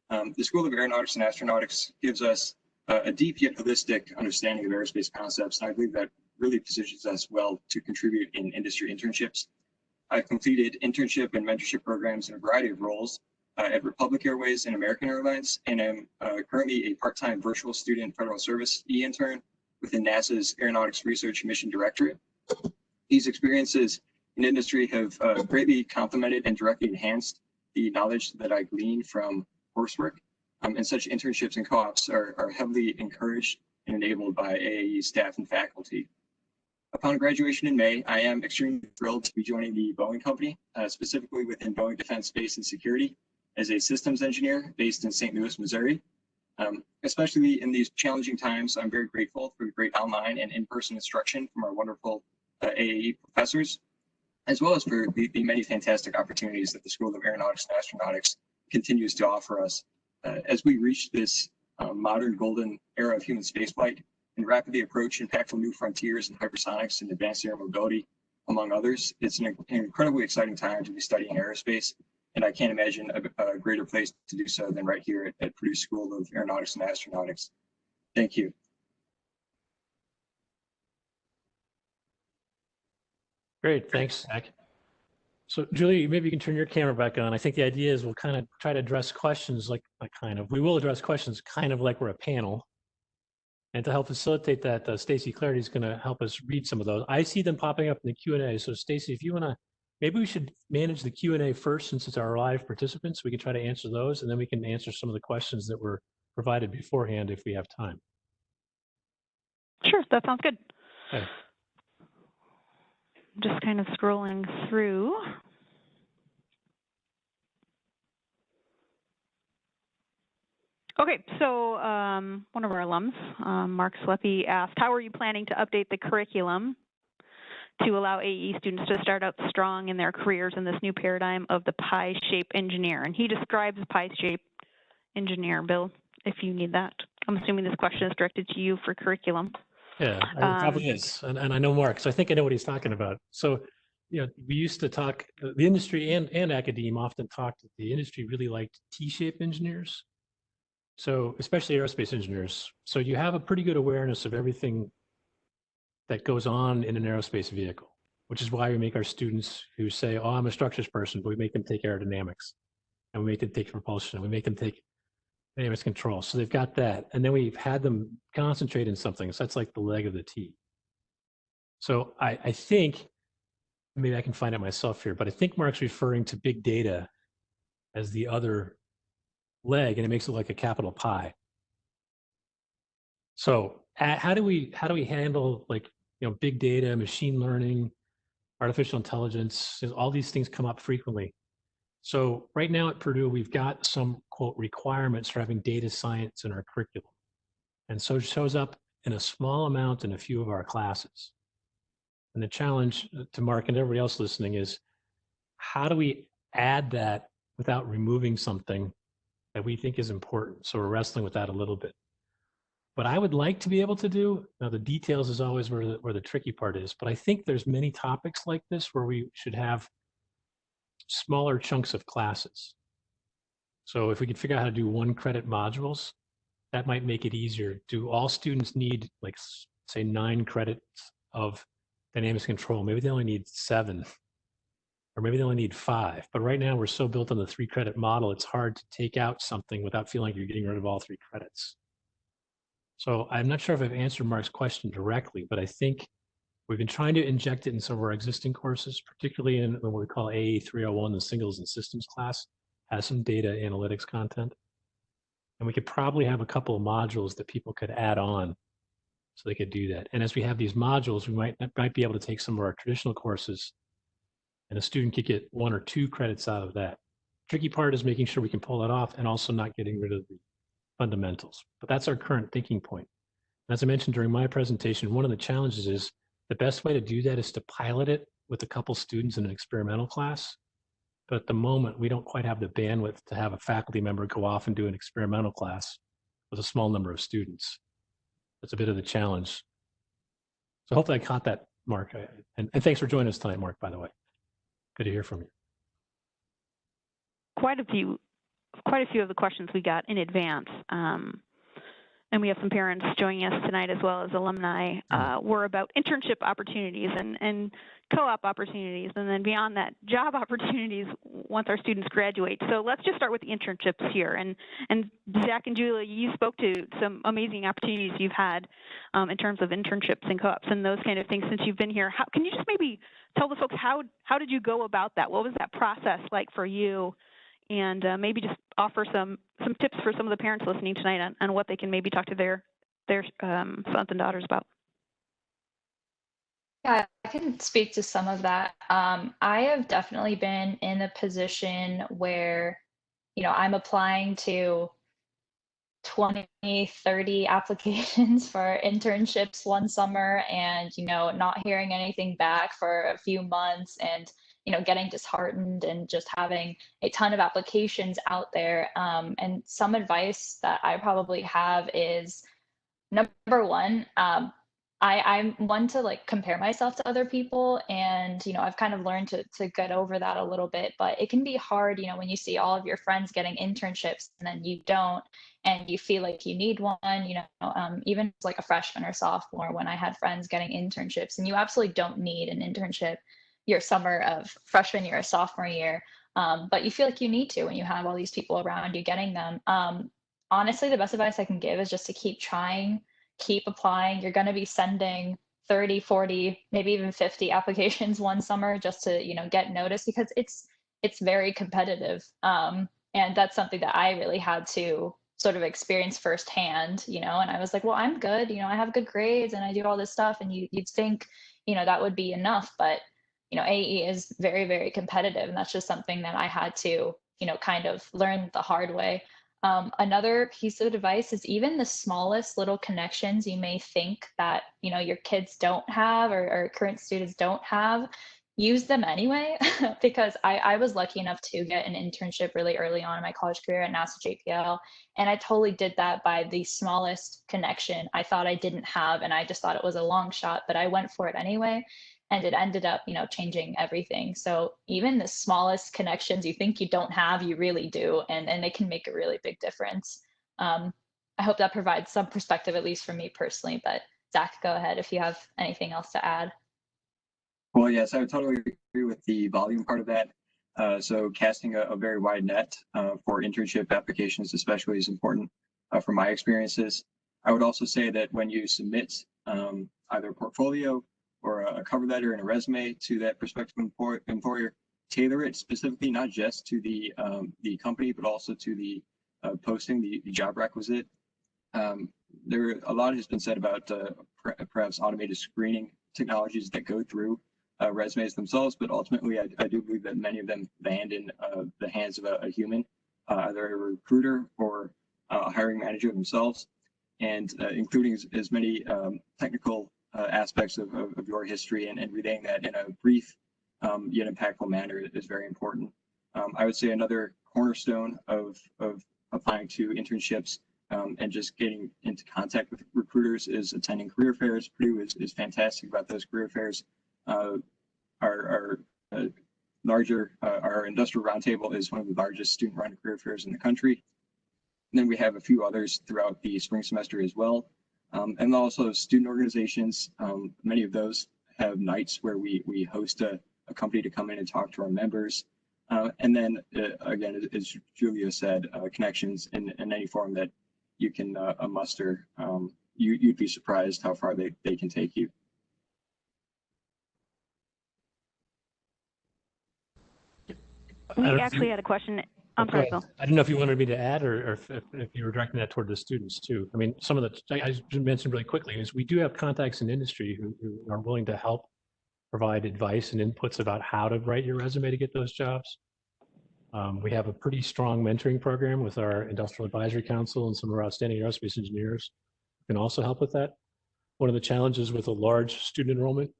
Um, the School of Aeronautics and Astronautics gives us uh, a deep yet holistic understanding of aerospace concepts, and I believe that really positions us well to contribute in industry internships. I've completed internship and mentorship programs in a variety of roles uh, at Republic Airways and American Airlines, and am uh, currently a part-time virtual student federal service e-intern within NASA's Aeronautics Research Mission Directorate. These experiences in industry have uh, greatly complemented and directly enhanced the knowledge that I gleaned from coursework, um, and such internships and co-ops are, are heavily encouraged and enabled by AAE staff and faculty. Upon graduation in May, I am extremely thrilled to be joining the Boeing Company, uh, specifically within Boeing Defense Space and Security, as a systems engineer based in St. Louis, Missouri. Um, especially in these challenging times, I'm very grateful for the great online and in-person instruction from our wonderful uh, AAE professors, as well as for the, the many fantastic opportunities that the School of Aeronautics and Astronautics continues to offer us. Uh, as we reach this uh, modern golden era of human spaceflight and rapidly approach impactful new frontiers in hypersonics and advanced air mobility, among others, it's an, an incredibly exciting time to be studying aerospace and I can't imagine a, a greater place to do so than right here at, at Purdue School of Aeronautics and Astronautics. Thank you. Great, thanks, Zach. So Julie, maybe you can turn your camera back on. I think the idea is we'll kind of try to address questions like, like kind of, we will address questions kind of like we're a panel. And to help facilitate that, uh, Stacy Clarity is going to help us read some of those. I see them popping up in the Q&A. So Stacy, if you want to, maybe we should manage the Q&A first since it's our live participants. We can try to answer those and then we can answer some of the questions that were provided beforehand if we have time. Sure, that sounds good. Okay. Just kind of scrolling through. Okay, so um, one of our alums, um, Mark Sleppy, asked, how are you planning to update the curriculum to allow AE students to start out strong in their careers in this new paradigm of the pi-shaped engineer? And he describes pi-shaped engineer. Bill, if you need that. I'm assuming this question is directed to you for curriculum. Yeah, it probably is. And, and I know Mark, so I think I know what he's talking about. So, you know, we used to talk, uh, the industry and, and academia often talked, that the industry really liked T-shaped engineers. So especially aerospace engineers. So you have a pretty good awareness of everything that goes on in an aerospace vehicle, which is why we make our students who say, oh, I'm a structures person, but we make them take aerodynamics and we make them take propulsion and we make them take dynamics control. So they've got that. And then we've had them concentrate in something. So that's like the leg of the T. So I, I think, maybe I can find it myself here, but I think Mark's referring to big data as the other leg and it makes it like a capital pi. So uh, how do we how do we handle like you know big data, machine learning, artificial intelligence? All these things come up frequently. So right now at Purdue, we've got some quote requirements for having data science in our curriculum. And so it shows up in a small amount in a few of our classes. And the challenge uh, to Mark and everybody else listening is how do we add that without removing something that we think is important? So we're wrestling with that a little bit. What I would like to be able to do, now the details is always where the, where the tricky part is, but I think there's many topics like this where we should have smaller chunks of classes. So if we could figure out how to do one credit modules, that might make it easier. Do all students need like say nine credits of dynamics control? Maybe they only need seven or maybe they only need five. But right now we're so built on the three credit model, it's hard to take out something without feeling like you're getting rid of all three credits. So I'm not sure if I've answered Mark's question directly, but I think we've been trying to inject it in some of our existing courses, particularly in what we call AE 301, the signals and systems class, has some data analytics content. And we could probably have a couple of modules that people could add on so they could do that. And as we have these modules, we might, might be able to take some of our traditional courses and a student could get one or two credits out of that. Tricky part is making sure we can pull that off and also not getting rid of the fundamentals. But that's our current thinking point. As I mentioned during my presentation, one of the challenges is the best way to do that is to pilot it with a couple students in an experimental class. But at the moment, we don't quite have the bandwidth to have a faculty member go off and do an experimental class with a small number of students. That's a bit of the challenge. So hopefully I caught that, Mark. And, and thanks for joining us tonight, Mark, by the way. Good to hear from you. Quite a few, quite a few of the questions we got in advance. Um, and we have some parents joining us tonight as well as alumni, uh, were about internship opportunities and, and co-op opportunities, and then beyond that, job opportunities once our students graduate. So let's just start with the internships here. And, and Zach and Julia, you spoke to some amazing opportunities you've had um, in terms of internships and co-ops and those kind of things since you've been here. How, can you just maybe tell the folks how, how did you go about that? What was that process like for you? And uh, maybe just offer some some tips for some of the parents listening tonight on, on what they can maybe talk to their their um, sons and daughters about. Yeah, I can speak to some of that. Um, I have definitely been in a position where, you know, I'm applying to 20, 30 applications for internships one summer and, you know, not hearing anything back for a few months and, you know, getting disheartened and just having a ton of applications out there. Um, and some advice that I probably have is number one, um, I, I'm one to like compare myself to other people and you know I've kind of learned to to get over that a little bit but it can be hard you know when you see all of your friends getting internships and then you don't and you feel like you need one you know um, even like a freshman or sophomore when I had friends getting internships and you absolutely don't need an internship your summer of freshman year or sophomore year um, but you feel like you need to when you have all these people around you getting them um, honestly the best advice I can give is just to keep trying keep applying. You're going to be sending 30, 40, maybe even 50 applications one summer just to, you know, get noticed because it's it's very competitive. Um, and that's something that I really had to sort of experience firsthand, you know, and I was like, well, I'm good, you know, I have good grades and I do all this stuff. And you you'd think, you know, that would be enough. But, you know, AE is very, very competitive. And that's just something that I had to, you know, kind of learn the hard way. Um, another piece of advice is even the smallest little connections you may think that you know your kids don't have or, or current students don't have, use them anyway. because I, I was lucky enough to get an internship really early on in my college career at NASA JPL, and I totally did that by the smallest connection I thought I didn't have, and I just thought it was a long shot, but I went for it anyway and it ended up you know changing everything so even the smallest connections you think you don't have you really do and and they can make a really big difference um, i hope that provides some perspective at least for me personally but zach go ahead if you have anything else to add Well, yes, I would totally agree with the volume part of that. Uh, so casting a, a very wide net uh, for internship applications especially is important uh, from my experiences. I would also say that when you submit um, either a portfolio or a cover letter and a resume to that prospective employer, tailor it specifically not just to the um, the company but also to the uh, posting the, the job requisite. Um, there a lot has been said about uh, perhaps automated screening technologies that go through uh, resumes themselves but ultimately I, I, do believe that many of them land in uh, the hands of a, a human uh, either a recruiter or a hiring manager themselves. And uh, including as, as many um, technical uh, aspects of, of, of, your history and, and relaying that in a brief um, yet impactful manner is very important. Um, I would say another cornerstone of, of applying to internships um, and just getting into contact with recruiters is attending career fairs. Purdue is, is fantastic about those career fairs. Uh, our, our uh, larger, uh, our industrial roundtable is one of the largest student-run career fairs in the country. And then we have a few others throughout the spring semester as well. Um, and also student organizations, um, many of those have nights where we, we host a, a company to come in and talk to our members. Uh, and then uh, again, as Julia said, uh, connections in, in any form that you can uh, muster, um, you, you'd be surprised how far they, they can take you. We actually had a question I'm sorry, Bill. I didn't know if you wanted me to add or, or if, if, you were directing that toward the students too. I mean, some of the, I, I mentioned really quickly is we do have contacts in industry who, who, are willing to help provide advice and inputs about how to write your resume to get those jobs. Um, we have a pretty strong mentoring program with our Industrial Advisory Council and some of our outstanding aerospace engineers who can also help with that. One of the challenges with a large student enrollment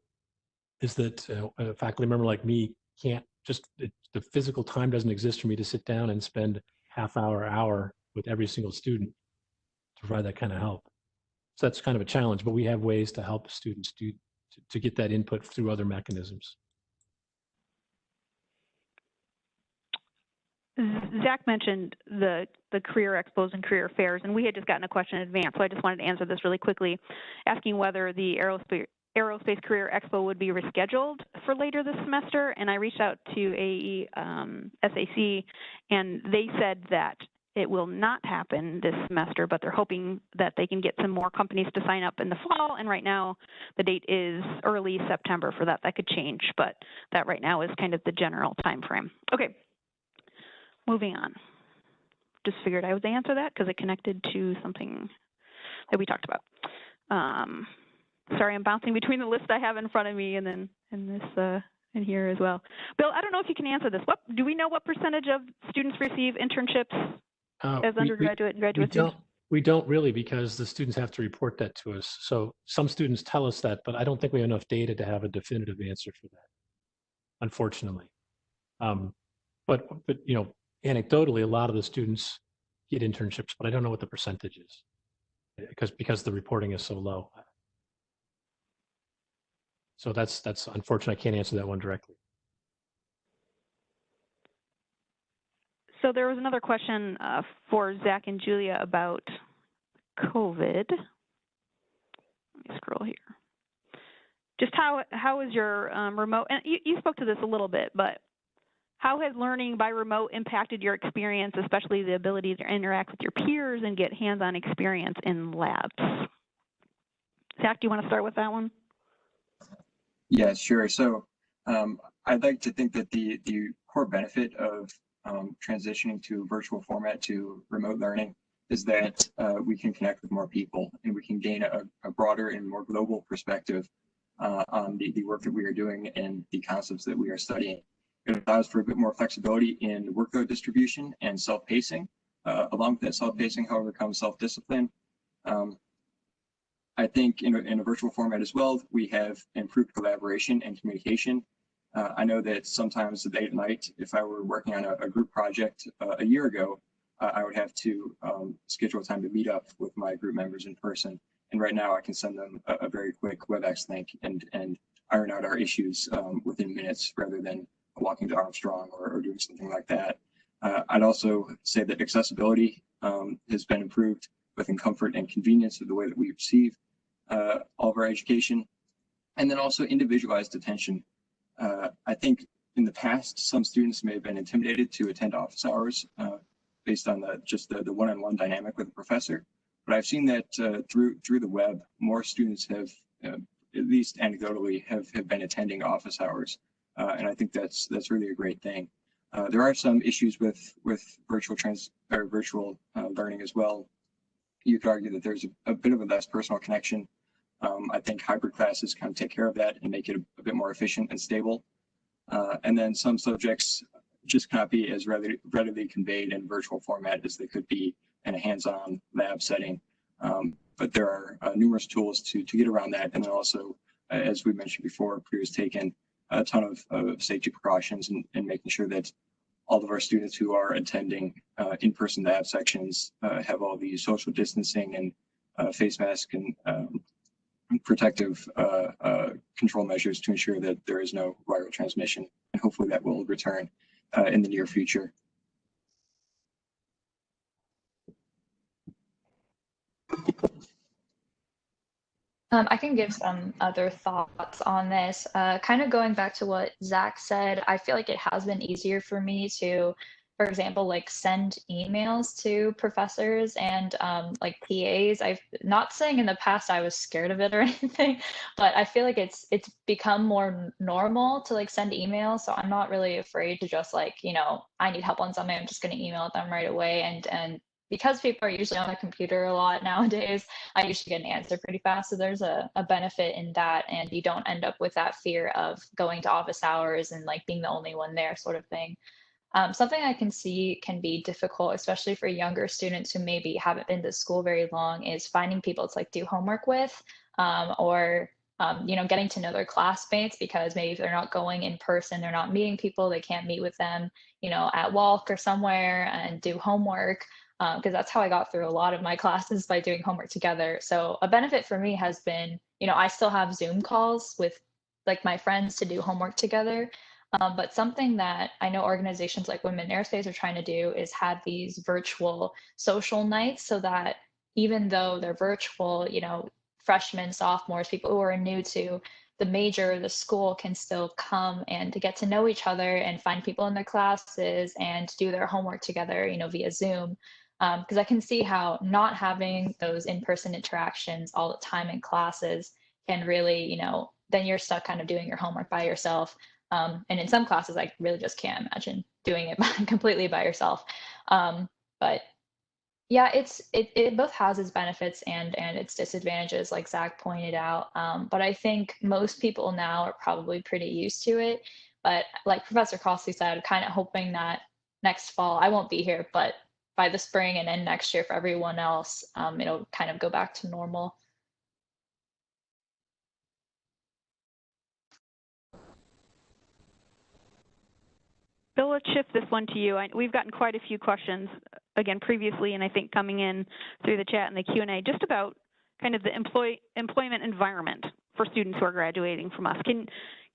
is that uh, a faculty member like me can't just it, the physical time doesn't exist for me to sit down and spend half hour, hour with every single student to provide that kind of help. So that's kind of a challenge, but we have ways to help students do to, to get that input through other mechanisms. Zach mentioned the the career expos and career fairs, and we had just gotten a question in advance, so I just wanted to answer this really quickly, asking whether the aerospace Aerospace Career Expo would be rescheduled for later this semester, and I reached out to AE um, SAC, and they said that it will not happen this semester, but they're hoping that they can get some more companies to sign up in the fall. And right now, the date is early September for that. That could change, but that right now is kind of the general time frame. Okay, moving on. Just figured I would answer that because it connected to something that we talked about. Um, sorry, I'm bouncing between the list I have in front of me and then and this uh, in here as well. Bill, I don't know if you can answer this. What do we know? What percentage of students receive internships uh, as undergraduate we, and graduate we don't, We don't really because the students have to report that to us. So some students tell us that, but I don't think we have enough data to have a definitive answer for that, unfortunately. Um, but, but, you know, anecdotally, a lot of the students get internships, but I don't know what the percentage is because, because the reporting is so low. So that's, that's unfortunate. I can't answer that one directly. So there was another question uh, for Zach and Julia about COVID. Let me scroll here. Just how how is your um, remote? And you, you spoke to this a little bit, but how has learning by remote impacted your experience, especially the ability to interact with your peers and get hands-on experience in labs? Zach, do you want to start with that one? Yeah, sure. So um, I'd like to think that the the core benefit of um, transitioning to virtual format to remote learning is that uh, we can connect with more people and we can gain a, a broader and more global perspective uh, on the, the work that we are doing and the concepts that we are studying. It allows for a bit more flexibility in workload distribution and self-pacing. Uh, along with that self-pacing, however, comes self-discipline. Um, I think in a, in a virtual format as well, we have improved collaboration and communication. Uh, I know that sometimes late at night, if I were working on a, a group project uh, a year ago, uh, I would have to um, schedule time to meet up with my group members in person. And right now I can send them a, a very quick WebEx link and, and iron out our issues um, within minutes rather than walking to Armstrong or, or doing something like that. Uh, I'd also say that accessibility um, has been improved within comfort and convenience of the way that we receive uh, all of our education. And then also individualized attention. Uh, I think in the past, some students may have been intimidated to attend office hours uh, based on the just the, one-on-one dynamic with the professor. But I've seen that uh, through through the web, more students have, uh, at least anecdotally, have, have been attending office hours. Uh, and I think that's that's really a great thing. Uh, there are some issues with with virtual trans or virtual uh, learning as well. You could argue that there's a, a bit of a less personal connection. Um, I think hybrid classes kind of take care of that and make it a, a bit more efficient and stable. Uh, and then some subjects just cannot be as readily, readily conveyed in virtual format as they could be in a hands-on lab setting. Um, but there are uh, numerous tools to to get around that, and then also, uh, as we mentioned before, Purdue's taken a ton of, of safety precautions and, and making sure that all of our students who are attending uh, in-person lab sections uh, have all the social distancing and uh, face mask and um, protective uh, uh, control measures to ensure that there is no viral transmission. And hopefully that will return uh, in the near future. Um, I can give some other thoughts on this. Uh, kind of going back to what Zach said, I feel like it has been easier for me to, for example, like send emails to professors and um, like PAs. I've not saying in the past I was scared of it or anything, but I feel like it's it's become more normal to like send emails. So I'm not really afraid to just like you know I need help on something. I'm just going to email them right away and and because people are usually on the computer a lot nowadays, I usually get an answer pretty fast. So there's a, a benefit in that. And you don't end up with that fear of going to office hours and like being the only one there sort of thing. Um, something I can see can be difficult, especially for younger students who maybe haven't been to school very long, is finding people to like do homework with um, or um, you know, getting to know their classmates because maybe if they're not going in person, they're not meeting people, they can't meet with them, you know, at WALC or somewhere and do homework because um, that's how I got through a lot of my classes by doing homework together. So a benefit for me has been, you know, I still have Zoom calls with like my friends to do homework together. Um, but something that I know organizations like Women in Aerospace are trying to do is have these virtual social nights so that even though they're virtual, you know, freshmen, sophomores, people who are new to the major, the school can still come and to get to know each other and find people in their classes and do their homework together, you know, via Zoom because um, I can see how not having those in-person interactions all the time in classes can really, you know, then you're stuck kind of doing your homework by yourself. Um, and in some classes, I really just can't imagine doing it completely by yourself. Um, but yeah, it's it, it both has its benefits and and its disadvantages, like Zach pointed out. Um, but I think most people now are probably pretty used to it. But like Professor Crossley said, kind of hoping that next fall I won't be here, but by the spring and then next year for everyone else, um, it'll kind of go back to normal. Bill, let's shift this one to you. I, we've gotten quite a few questions again previously, and I think coming in through the chat and the Q and A, just about kind of the employ, employment environment for students who are graduating from us. Can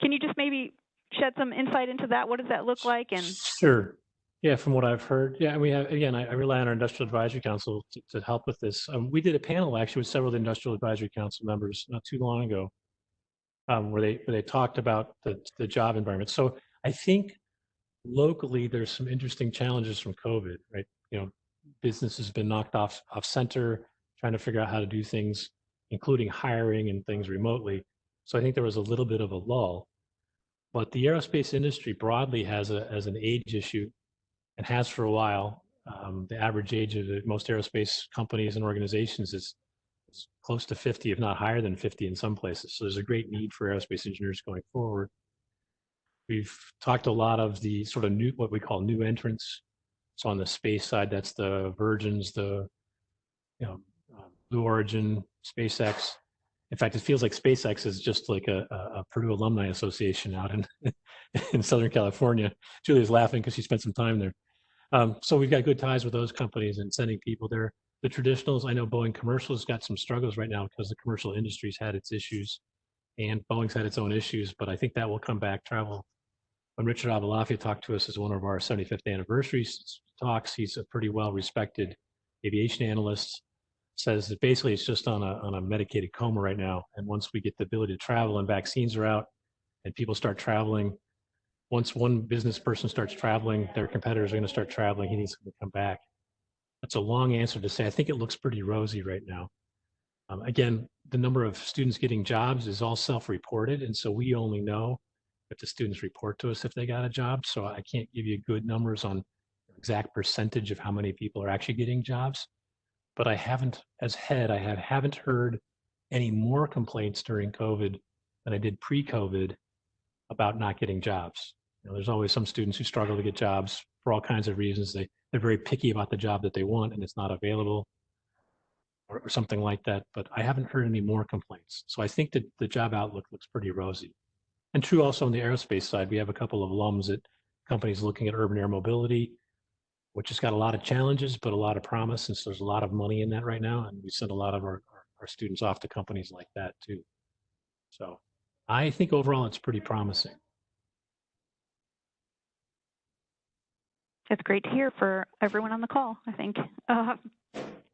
can you just maybe shed some insight into that? What does that look like? And Sure. Yeah, from what I've heard, yeah, and we have, again, I, I rely on our Industrial Advisory Council to, to help with this. Um, we did a panel actually with several of the Industrial Advisory Council members not too long ago, um, where they, where they talked about the, the job environment. So I think locally, there's some interesting challenges from COVID, right? You know, business has been knocked off, off center, trying to figure out how to do things, including hiring and things remotely. So I think there was a little bit of a lull. But the aerospace industry broadly has a, as an age issue and has for a while. Um, the average age of the, most aerospace companies and organizations is, is close to 50, if not higher than 50 in some places. So there's a great need for aerospace engineers going forward. We've talked a lot of the sort of new, what we call new entrants. So on the space side, that's the Virgins, the you know, uh, Blue Origin, SpaceX. In fact, it feels like SpaceX is just like a, a Purdue Alumni Association out in in Southern California. Julia's laughing because she spent some time there. Um, so we've got good ties with those companies and sending people there. The traditionals, I know Boeing Commercial has got some struggles right now because the commercial industry's had its issues and Boeing's had its own issues, but I think that will come back. Travel. When Richard Aboulafia talked to us as one of our 75th anniversary talks, he's a pretty well respected aviation analyst says that basically it's just on a, on a medicated coma right now. And once we get the ability to travel and vaccines are out and people start traveling, once one business person starts traveling, their competitors are going to start traveling. He needs to come back. That's a long answer to say. I think it looks pretty rosy right now. Um, again, the number of students getting jobs is all self-reported, and so we only know if the students report to us if they got a job. So I can't give you good numbers on exact percentage of how many people are actually getting jobs. But I haven't, as head, I have, haven't heard any more complaints during COVID than I did pre-COVID about not getting jobs. You know, there's always some students who struggle to get jobs for all kinds of reasons. They, they're very picky about the job that they want and it's not available or, or something like that. But I haven't heard any more complaints. So I think that the job outlook looks pretty rosy. And true also on the aerospace side, we have a couple of alums at companies looking at urban air mobility, which has got a lot of challenges, but a lot of promise. since there's a lot of money in that right now. And we send a lot of our, our, our students off to companies like that too. So I think overall it's pretty promising. It's great to hear for everyone on the call, I think. Uh,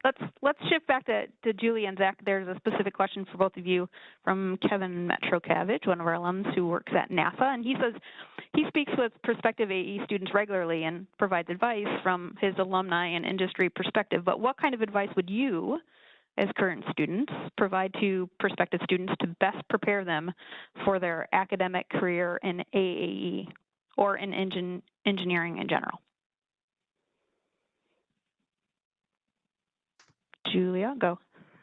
let's let's shift back to, to Julie and Zach. There's a specific question for both of you from Kevin Metrokavich, one of our alums who works at NASA. And he says he speaks with prospective AE students regularly and provides advice from his alumni and industry perspective. But what kind of advice would you, as current students, provide to prospective students to best prepare them for their academic career in AAE or in engine, engineering in general? Julia, go.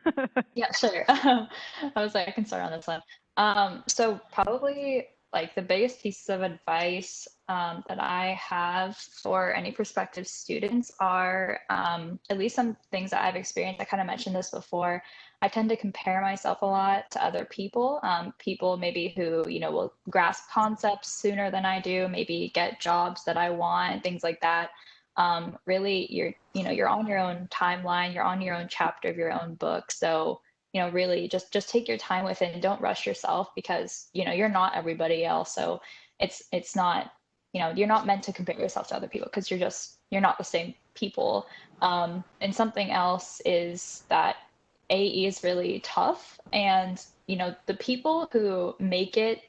yeah, sure. I was like, I can start on this one. Um, so probably like the biggest pieces of advice um, that I have for any prospective students are um, at least some things that I've experienced. I kind of mentioned this before. I tend to compare myself a lot to other people, um, people maybe who, you know, will grasp concepts sooner than I do, maybe get jobs that I want, things like that um, really you're you know you're on your own timeline you're on your own chapter of your own book. So you know really just just take your time with it and don't rush yourself because you know you're not everybody else. So it's it's not you know you're not meant to compare yourself to other people because you're just you're not the same people. Um, and something else is that ae is really tough and you know the people who make it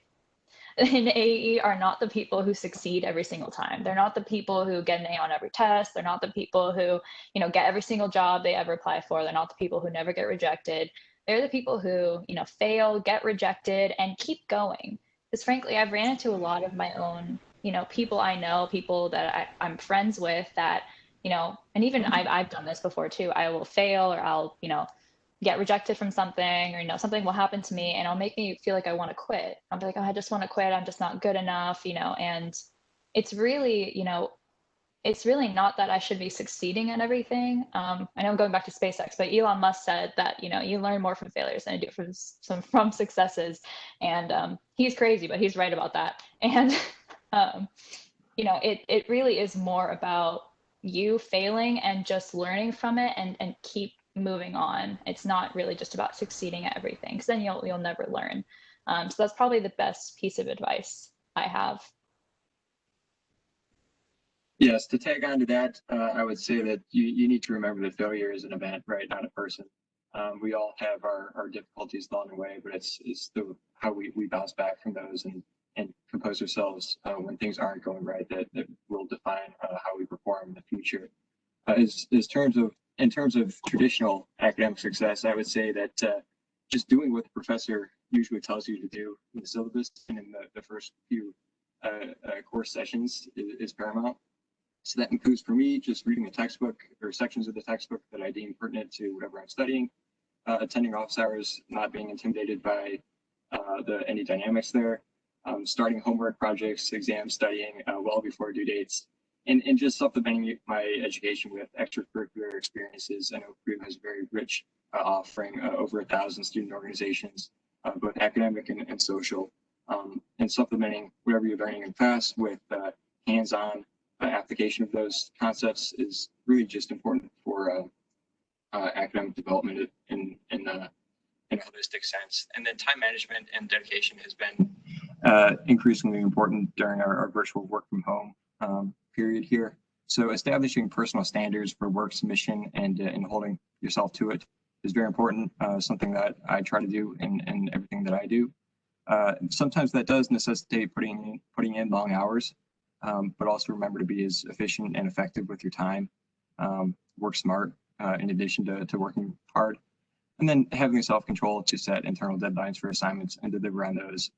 in AE are not the people who succeed every single time. They're not the people who get an A on every test. They're not the people who, you know, get every single job they ever apply for. They're not the people who never get rejected. They're the people who, you know, fail, get rejected, and keep going. Because frankly, I've ran into a lot of my own, you know, people I know, people that I, I'm friends with that, you know, and even mm-hmm. I've, I've done this before too. I will fail or I'll, you know, get rejected from something or you know something will happen to me and it'll make me feel like i want to quit i'll be like oh i just want to quit i'm just not good enough you know and it's really you know it's really not that I should be succeeding at everything. Um, I know I'm going back to SpaceX, but Elon Musk said that you know you learn more from failures than you do from some from successes, and um, he's crazy, but he's right about that. And um, you know, it it really is more about you failing and just learning from it and and keep moving on. It's not really just about succeeding at everything, because then you'll you'll never learn. Um, so that's probably the best piece of advice I have. Yes, to tag on to that, uh, I would say that you, you need to remember that failure is an event, right? Not a person. Um, we all have our, our difficulties along the way, but it's, it's the, how we, we bounce back from those and, and compose ourselves uh, when things aren't going right that, that will define uh, how we perform in the future. Uh, as, as terms of, in terms of traditional academic success, I would say that uh, just doing what the professor usually tells you to do in the syllabus and in the, the first few uh, uh, course sessions is, is paramount. So that includes for me just reading the textbook or sections of the textbook that I deem pertinent to whatever I'm studying, uh, attending office hours, not being intimidated by uh, the any dynamics there, um, starting homework projects, exams, studying uh, well before due dates, and, and just supplementing my education with extracurricular experiences. I know Purdue has a very rich uh, offering, uh, over a thousand student organizations, uh, both academic and, and social, um, and supplementing whatever you're learning in class with hands-on uh, application of those concepts is really just important for uh, uh, academic development in in, uh, in a holistic sense. And then time management and dedication has been uh, increasingly important during our, our, virtual work from home um, period here. So establishing personal standards for work submission and and holding yourself to it is very important. something that I try to do in, in everything that I do. sometimes that does necessitate putting putting in long hours um, but also remember to be as efficient and effective with your time. Um, work smart uh, in addition to, to working hard. And then having self-control to set internal deadlines for assignments and deliver on those.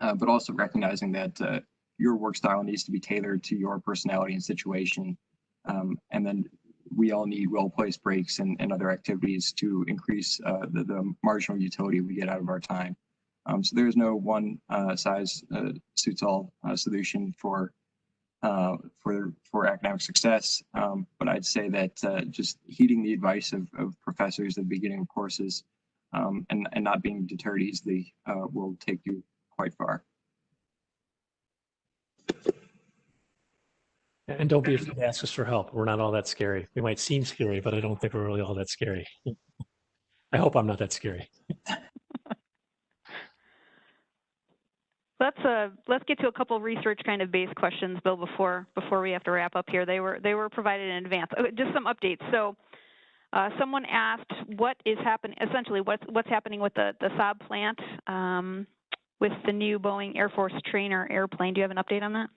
Uh, but also recognizing that uh, your work style needs to be tailored to your personality and situation. Um, and then we all need well-placed breaks and, and other activities to increase uh, the, the marginal utility we get out of our time. Um, so there's no one uh, size uh, suits all uh, solution for uh, for for academic success. Um, but I'd say that uh, just heeding the advice of, of professors at the beginning of courses um, and, and not being deterred easily will take you quite far. And don't be afraid to ask us for help. We're not all that scary. We might seem scary, but I don't think we're really all that scary. I hope I'm not that scary. Let's uh let's get to a couple research kind of based questions, Bill, before before we have to wrap up here. They were they were provided in advance. Oh, just some updates. So uh, someone asked what is happening essentially what's what's happening with the the Saab plant um, with the new Boeing Air Force trainer airplane. Do you have an update on that?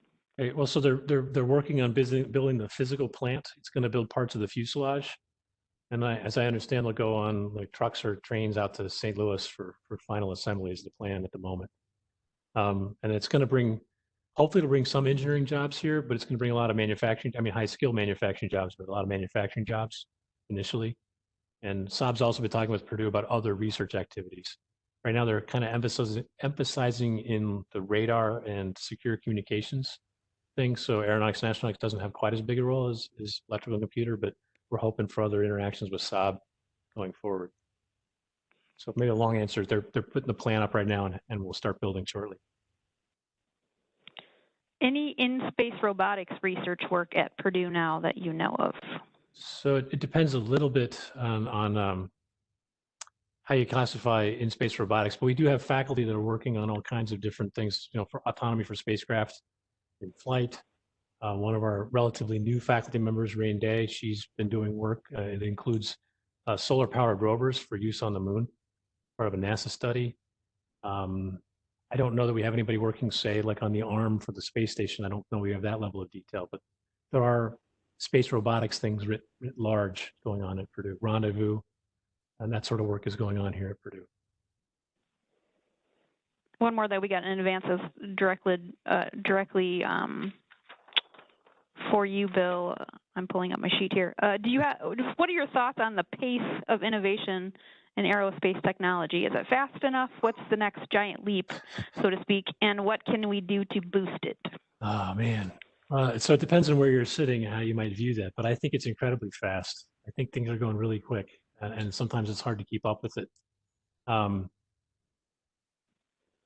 Well, so they're they're they're working on building the physical plant. It's going to build parts of the fuselage, and I, as I understand, they'll go on like trucks or trains out to St. Louis for for final assembly. Is the plan at the moment. Um, and it's going to bring, hopefully it'll bring some engineering jobs here, but it's going to bring a lot of manufacturing, I mean, high skill manufacturing jobs, but a lot of manufacturing jobs initially. And Saab's also been talking with Purdue about other research activities. Right now, they're kind of emphasizing, emphasizing in the radar and secure communications things. So Aeronautics and Astronautics doesn't have quite as big a role as, as electrical and computer, but we're hoping for other interactions with Saab going forward. So maybe a long answer. They're they're putting the plan up right now, and, and we'll start building shortly. Any in-space robotics research work at Purdue now that you know of? So it, it depends a little bit on, on um, how you classify in-space robotics, but we do have faculty that are working on all kinds of different things, you know, for autonomy for spacecraft in flight. Uh, one of our relatively new faculty members, Ran Dai, she's been doing work. Uh, it includes uh, solar-powered rovers for use on the moon, part of a NASA study. Um, I don't know that we have anybody working, say, like on the arm for the space station. I don't know we have that level of detail, but there are space robotics things writ, writ large going on at Purdue. Rendezvous and that sort of work is going on here at Purdue. One more that we got in advance is directly, uh, directly um, for you, Bill. I'm pulling up my sheet here. Uh, do you have? What are your thoughts on the pace of innovation in aerospace technology? Is it fast enough? What's the next giant leap, so to speak? And what can we do to boost it? Oh, man. Uh, so it depends on where you're sitting and how you might view that, but I think it's incredibly fast. I think things are going really quick, and, and sometimes it's hard to keep up with it. Um,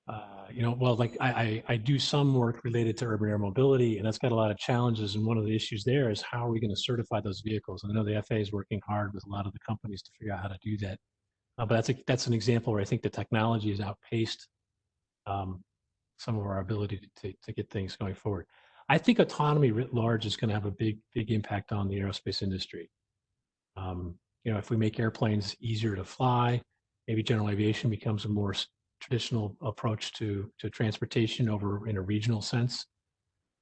uh, you know, well, like I, I, I do some work related to urban air mobility, and that's got a lot of challenges. And one of the issues there is how are we going to certify those vehicles? And I know the FAA is working hard with a lot of the companies to figure out how to do that. Uh, but that's a, that's an example where I think the technology has outpaced um, some of our ability to, to, get things going forward. I think autonomy writ large is going to have a big, big impact on the aerospace industry. Um, you know, if we make airplanes easier to fly, maybe general aviation becomes a more traditional approach to to transportation over in a regional sense.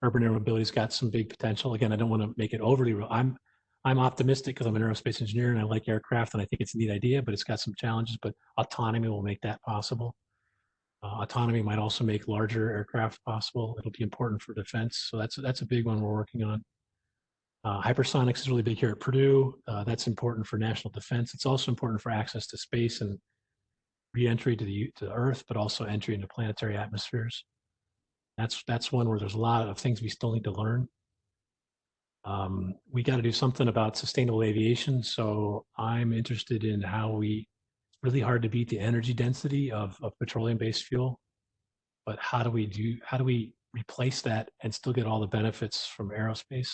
Urban air mobility's got some big potential. Again, I don't want to make it overly. I'm I'm optimistic because I'm an aerospace engineer and I like aircraft and I think it's a neat idea, but it's got some challenges. But autonomy will make that possible. Uh, autonomy might also make larger aircraft possible. It'll be important for defense. So that's that's a big one we're working on. Uh, hypersonics is really big here at Purdue. Uh, that's important for national defense. It's also important for access to space and re-entry to the to Earth, but also entry into planetary atmospheres. That's that's one where there's a lot of things we still need to learn. Um, we got to do something about sustainable aviation. So I'm interested in how we. It's really hard to beat the energy density of, of petroleum-based fuel, but how do we do? How do we replace that and still get all the benefits from aerospace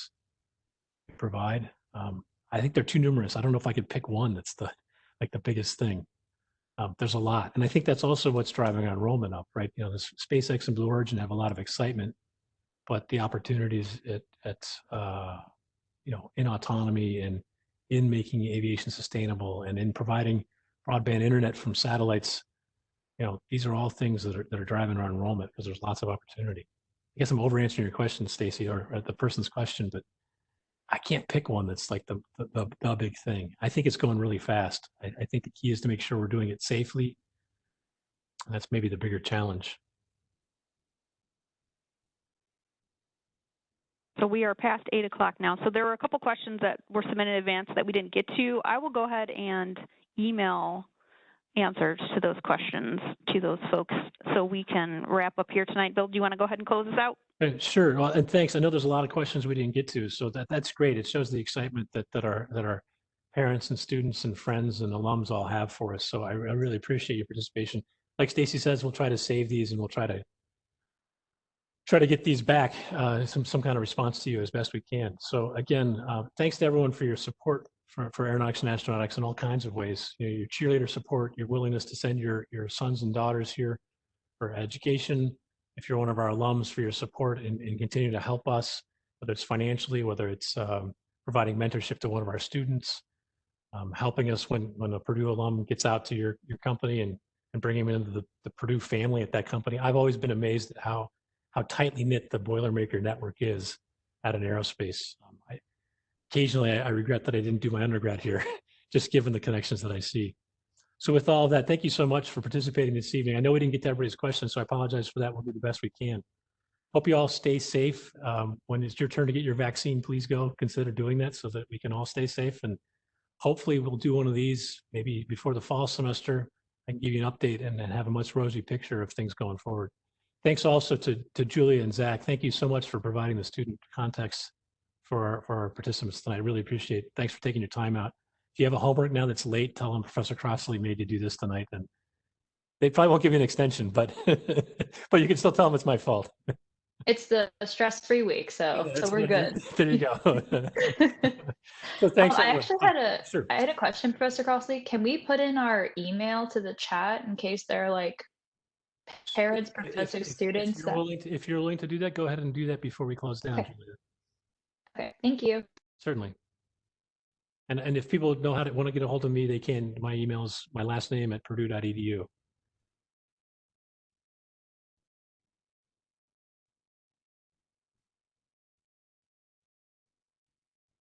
provide? Um, I think they're too numerous. I don't know if I could pick one that's the like the biggest thing. Um, there's a lot, and I think that's also what's driving enrollment up, right? You know, this SpaceX and Blue Origin have a lot of excitement, but the opportunities at at uh, you know in autonomy and in making aviation sustainable and in providing broadband internet from satellites, you know, these are all things that are that are driving our enrollment because there's lots of opportunity. I guess I'm over answering your question, Stacy, or, or the person's question, but I can't pick one that's like the, the, the, big thing. I think it's going really fast. I, I think the key is to make sure we're doing it safely. That's maybe the bigger challenge. So we are past eight o'clock now. So there were a couple questions that were submitted in advance that we didn't get to. I will go ahead and email answers to those questions to those folks so we can wrap up here tonight. Bill, do you want to go ahead and close this out? Sure, well, and thanks. I know there's a lot of questions we didn't get to, so that, that's great. It shows the excitement that, that our, that our parents and students and friends and alums all have for us. So I, I really appreciate your participation. Like Stacy says, we'll try to save these and we'll try to try to get these back, uh, some, some kind of response to you as best we can. So again, uh, thanks to everyone for your support for, for aeronautics and astronautics in all kinds of ways. You know, your cheerleader support, your willingness to send your, your sons and daughters here for education, if you're one of our alums for your support and, and continue to help us, whether it's financially, whether it's um, providing mentorship to one of our students, um, helping us when, when a Purdue alum gets out to your, your company and, and bringing him into the, the Purdue family at that company. I've always been amazed at how, how tightly knit the Boilermaker network is at an aerospace. Um, I, occasionally, I, I regret that I didn't do my undergrad here, just given the connections that I see. So with all of that, thank you so much for participating this evening. I know we didn't get to everybody's questions, so I apologize for that. We'll do the best we can. Hope you all stay safe. Um, when it's your turn to get your vaccine, please go consider doing that so that we can all stay safe. And hopefully we'll do one of these maybe before the fall semester. I can give you an update and then have a much rosy picture of things going forward. Thanks also to, to Julia and Zach. Thank you so much for providing the student context for our, for our participants tonight. Really appreciate it. Thanks for taking your time out. If you have a homework now that's late, tell them Professor Crossley made you do this tonight. And they probably won't give you an extension, but but you can still tell them it's my fault. It's the stress-free week, so so we're good. There you go. so thanks. Oh, I actually had a Sure. I had a question, Professor Crossley. Can we put in our email to the chat in case they're like parents, professors, if- if students? you're that- willing to- If you're willing to do that, go ahead and do that before we close down. Okay. Okay, thank you. Certainly. And, and if people know how to, want to get a hold of me, they can. My email is my last name at purdue.edu.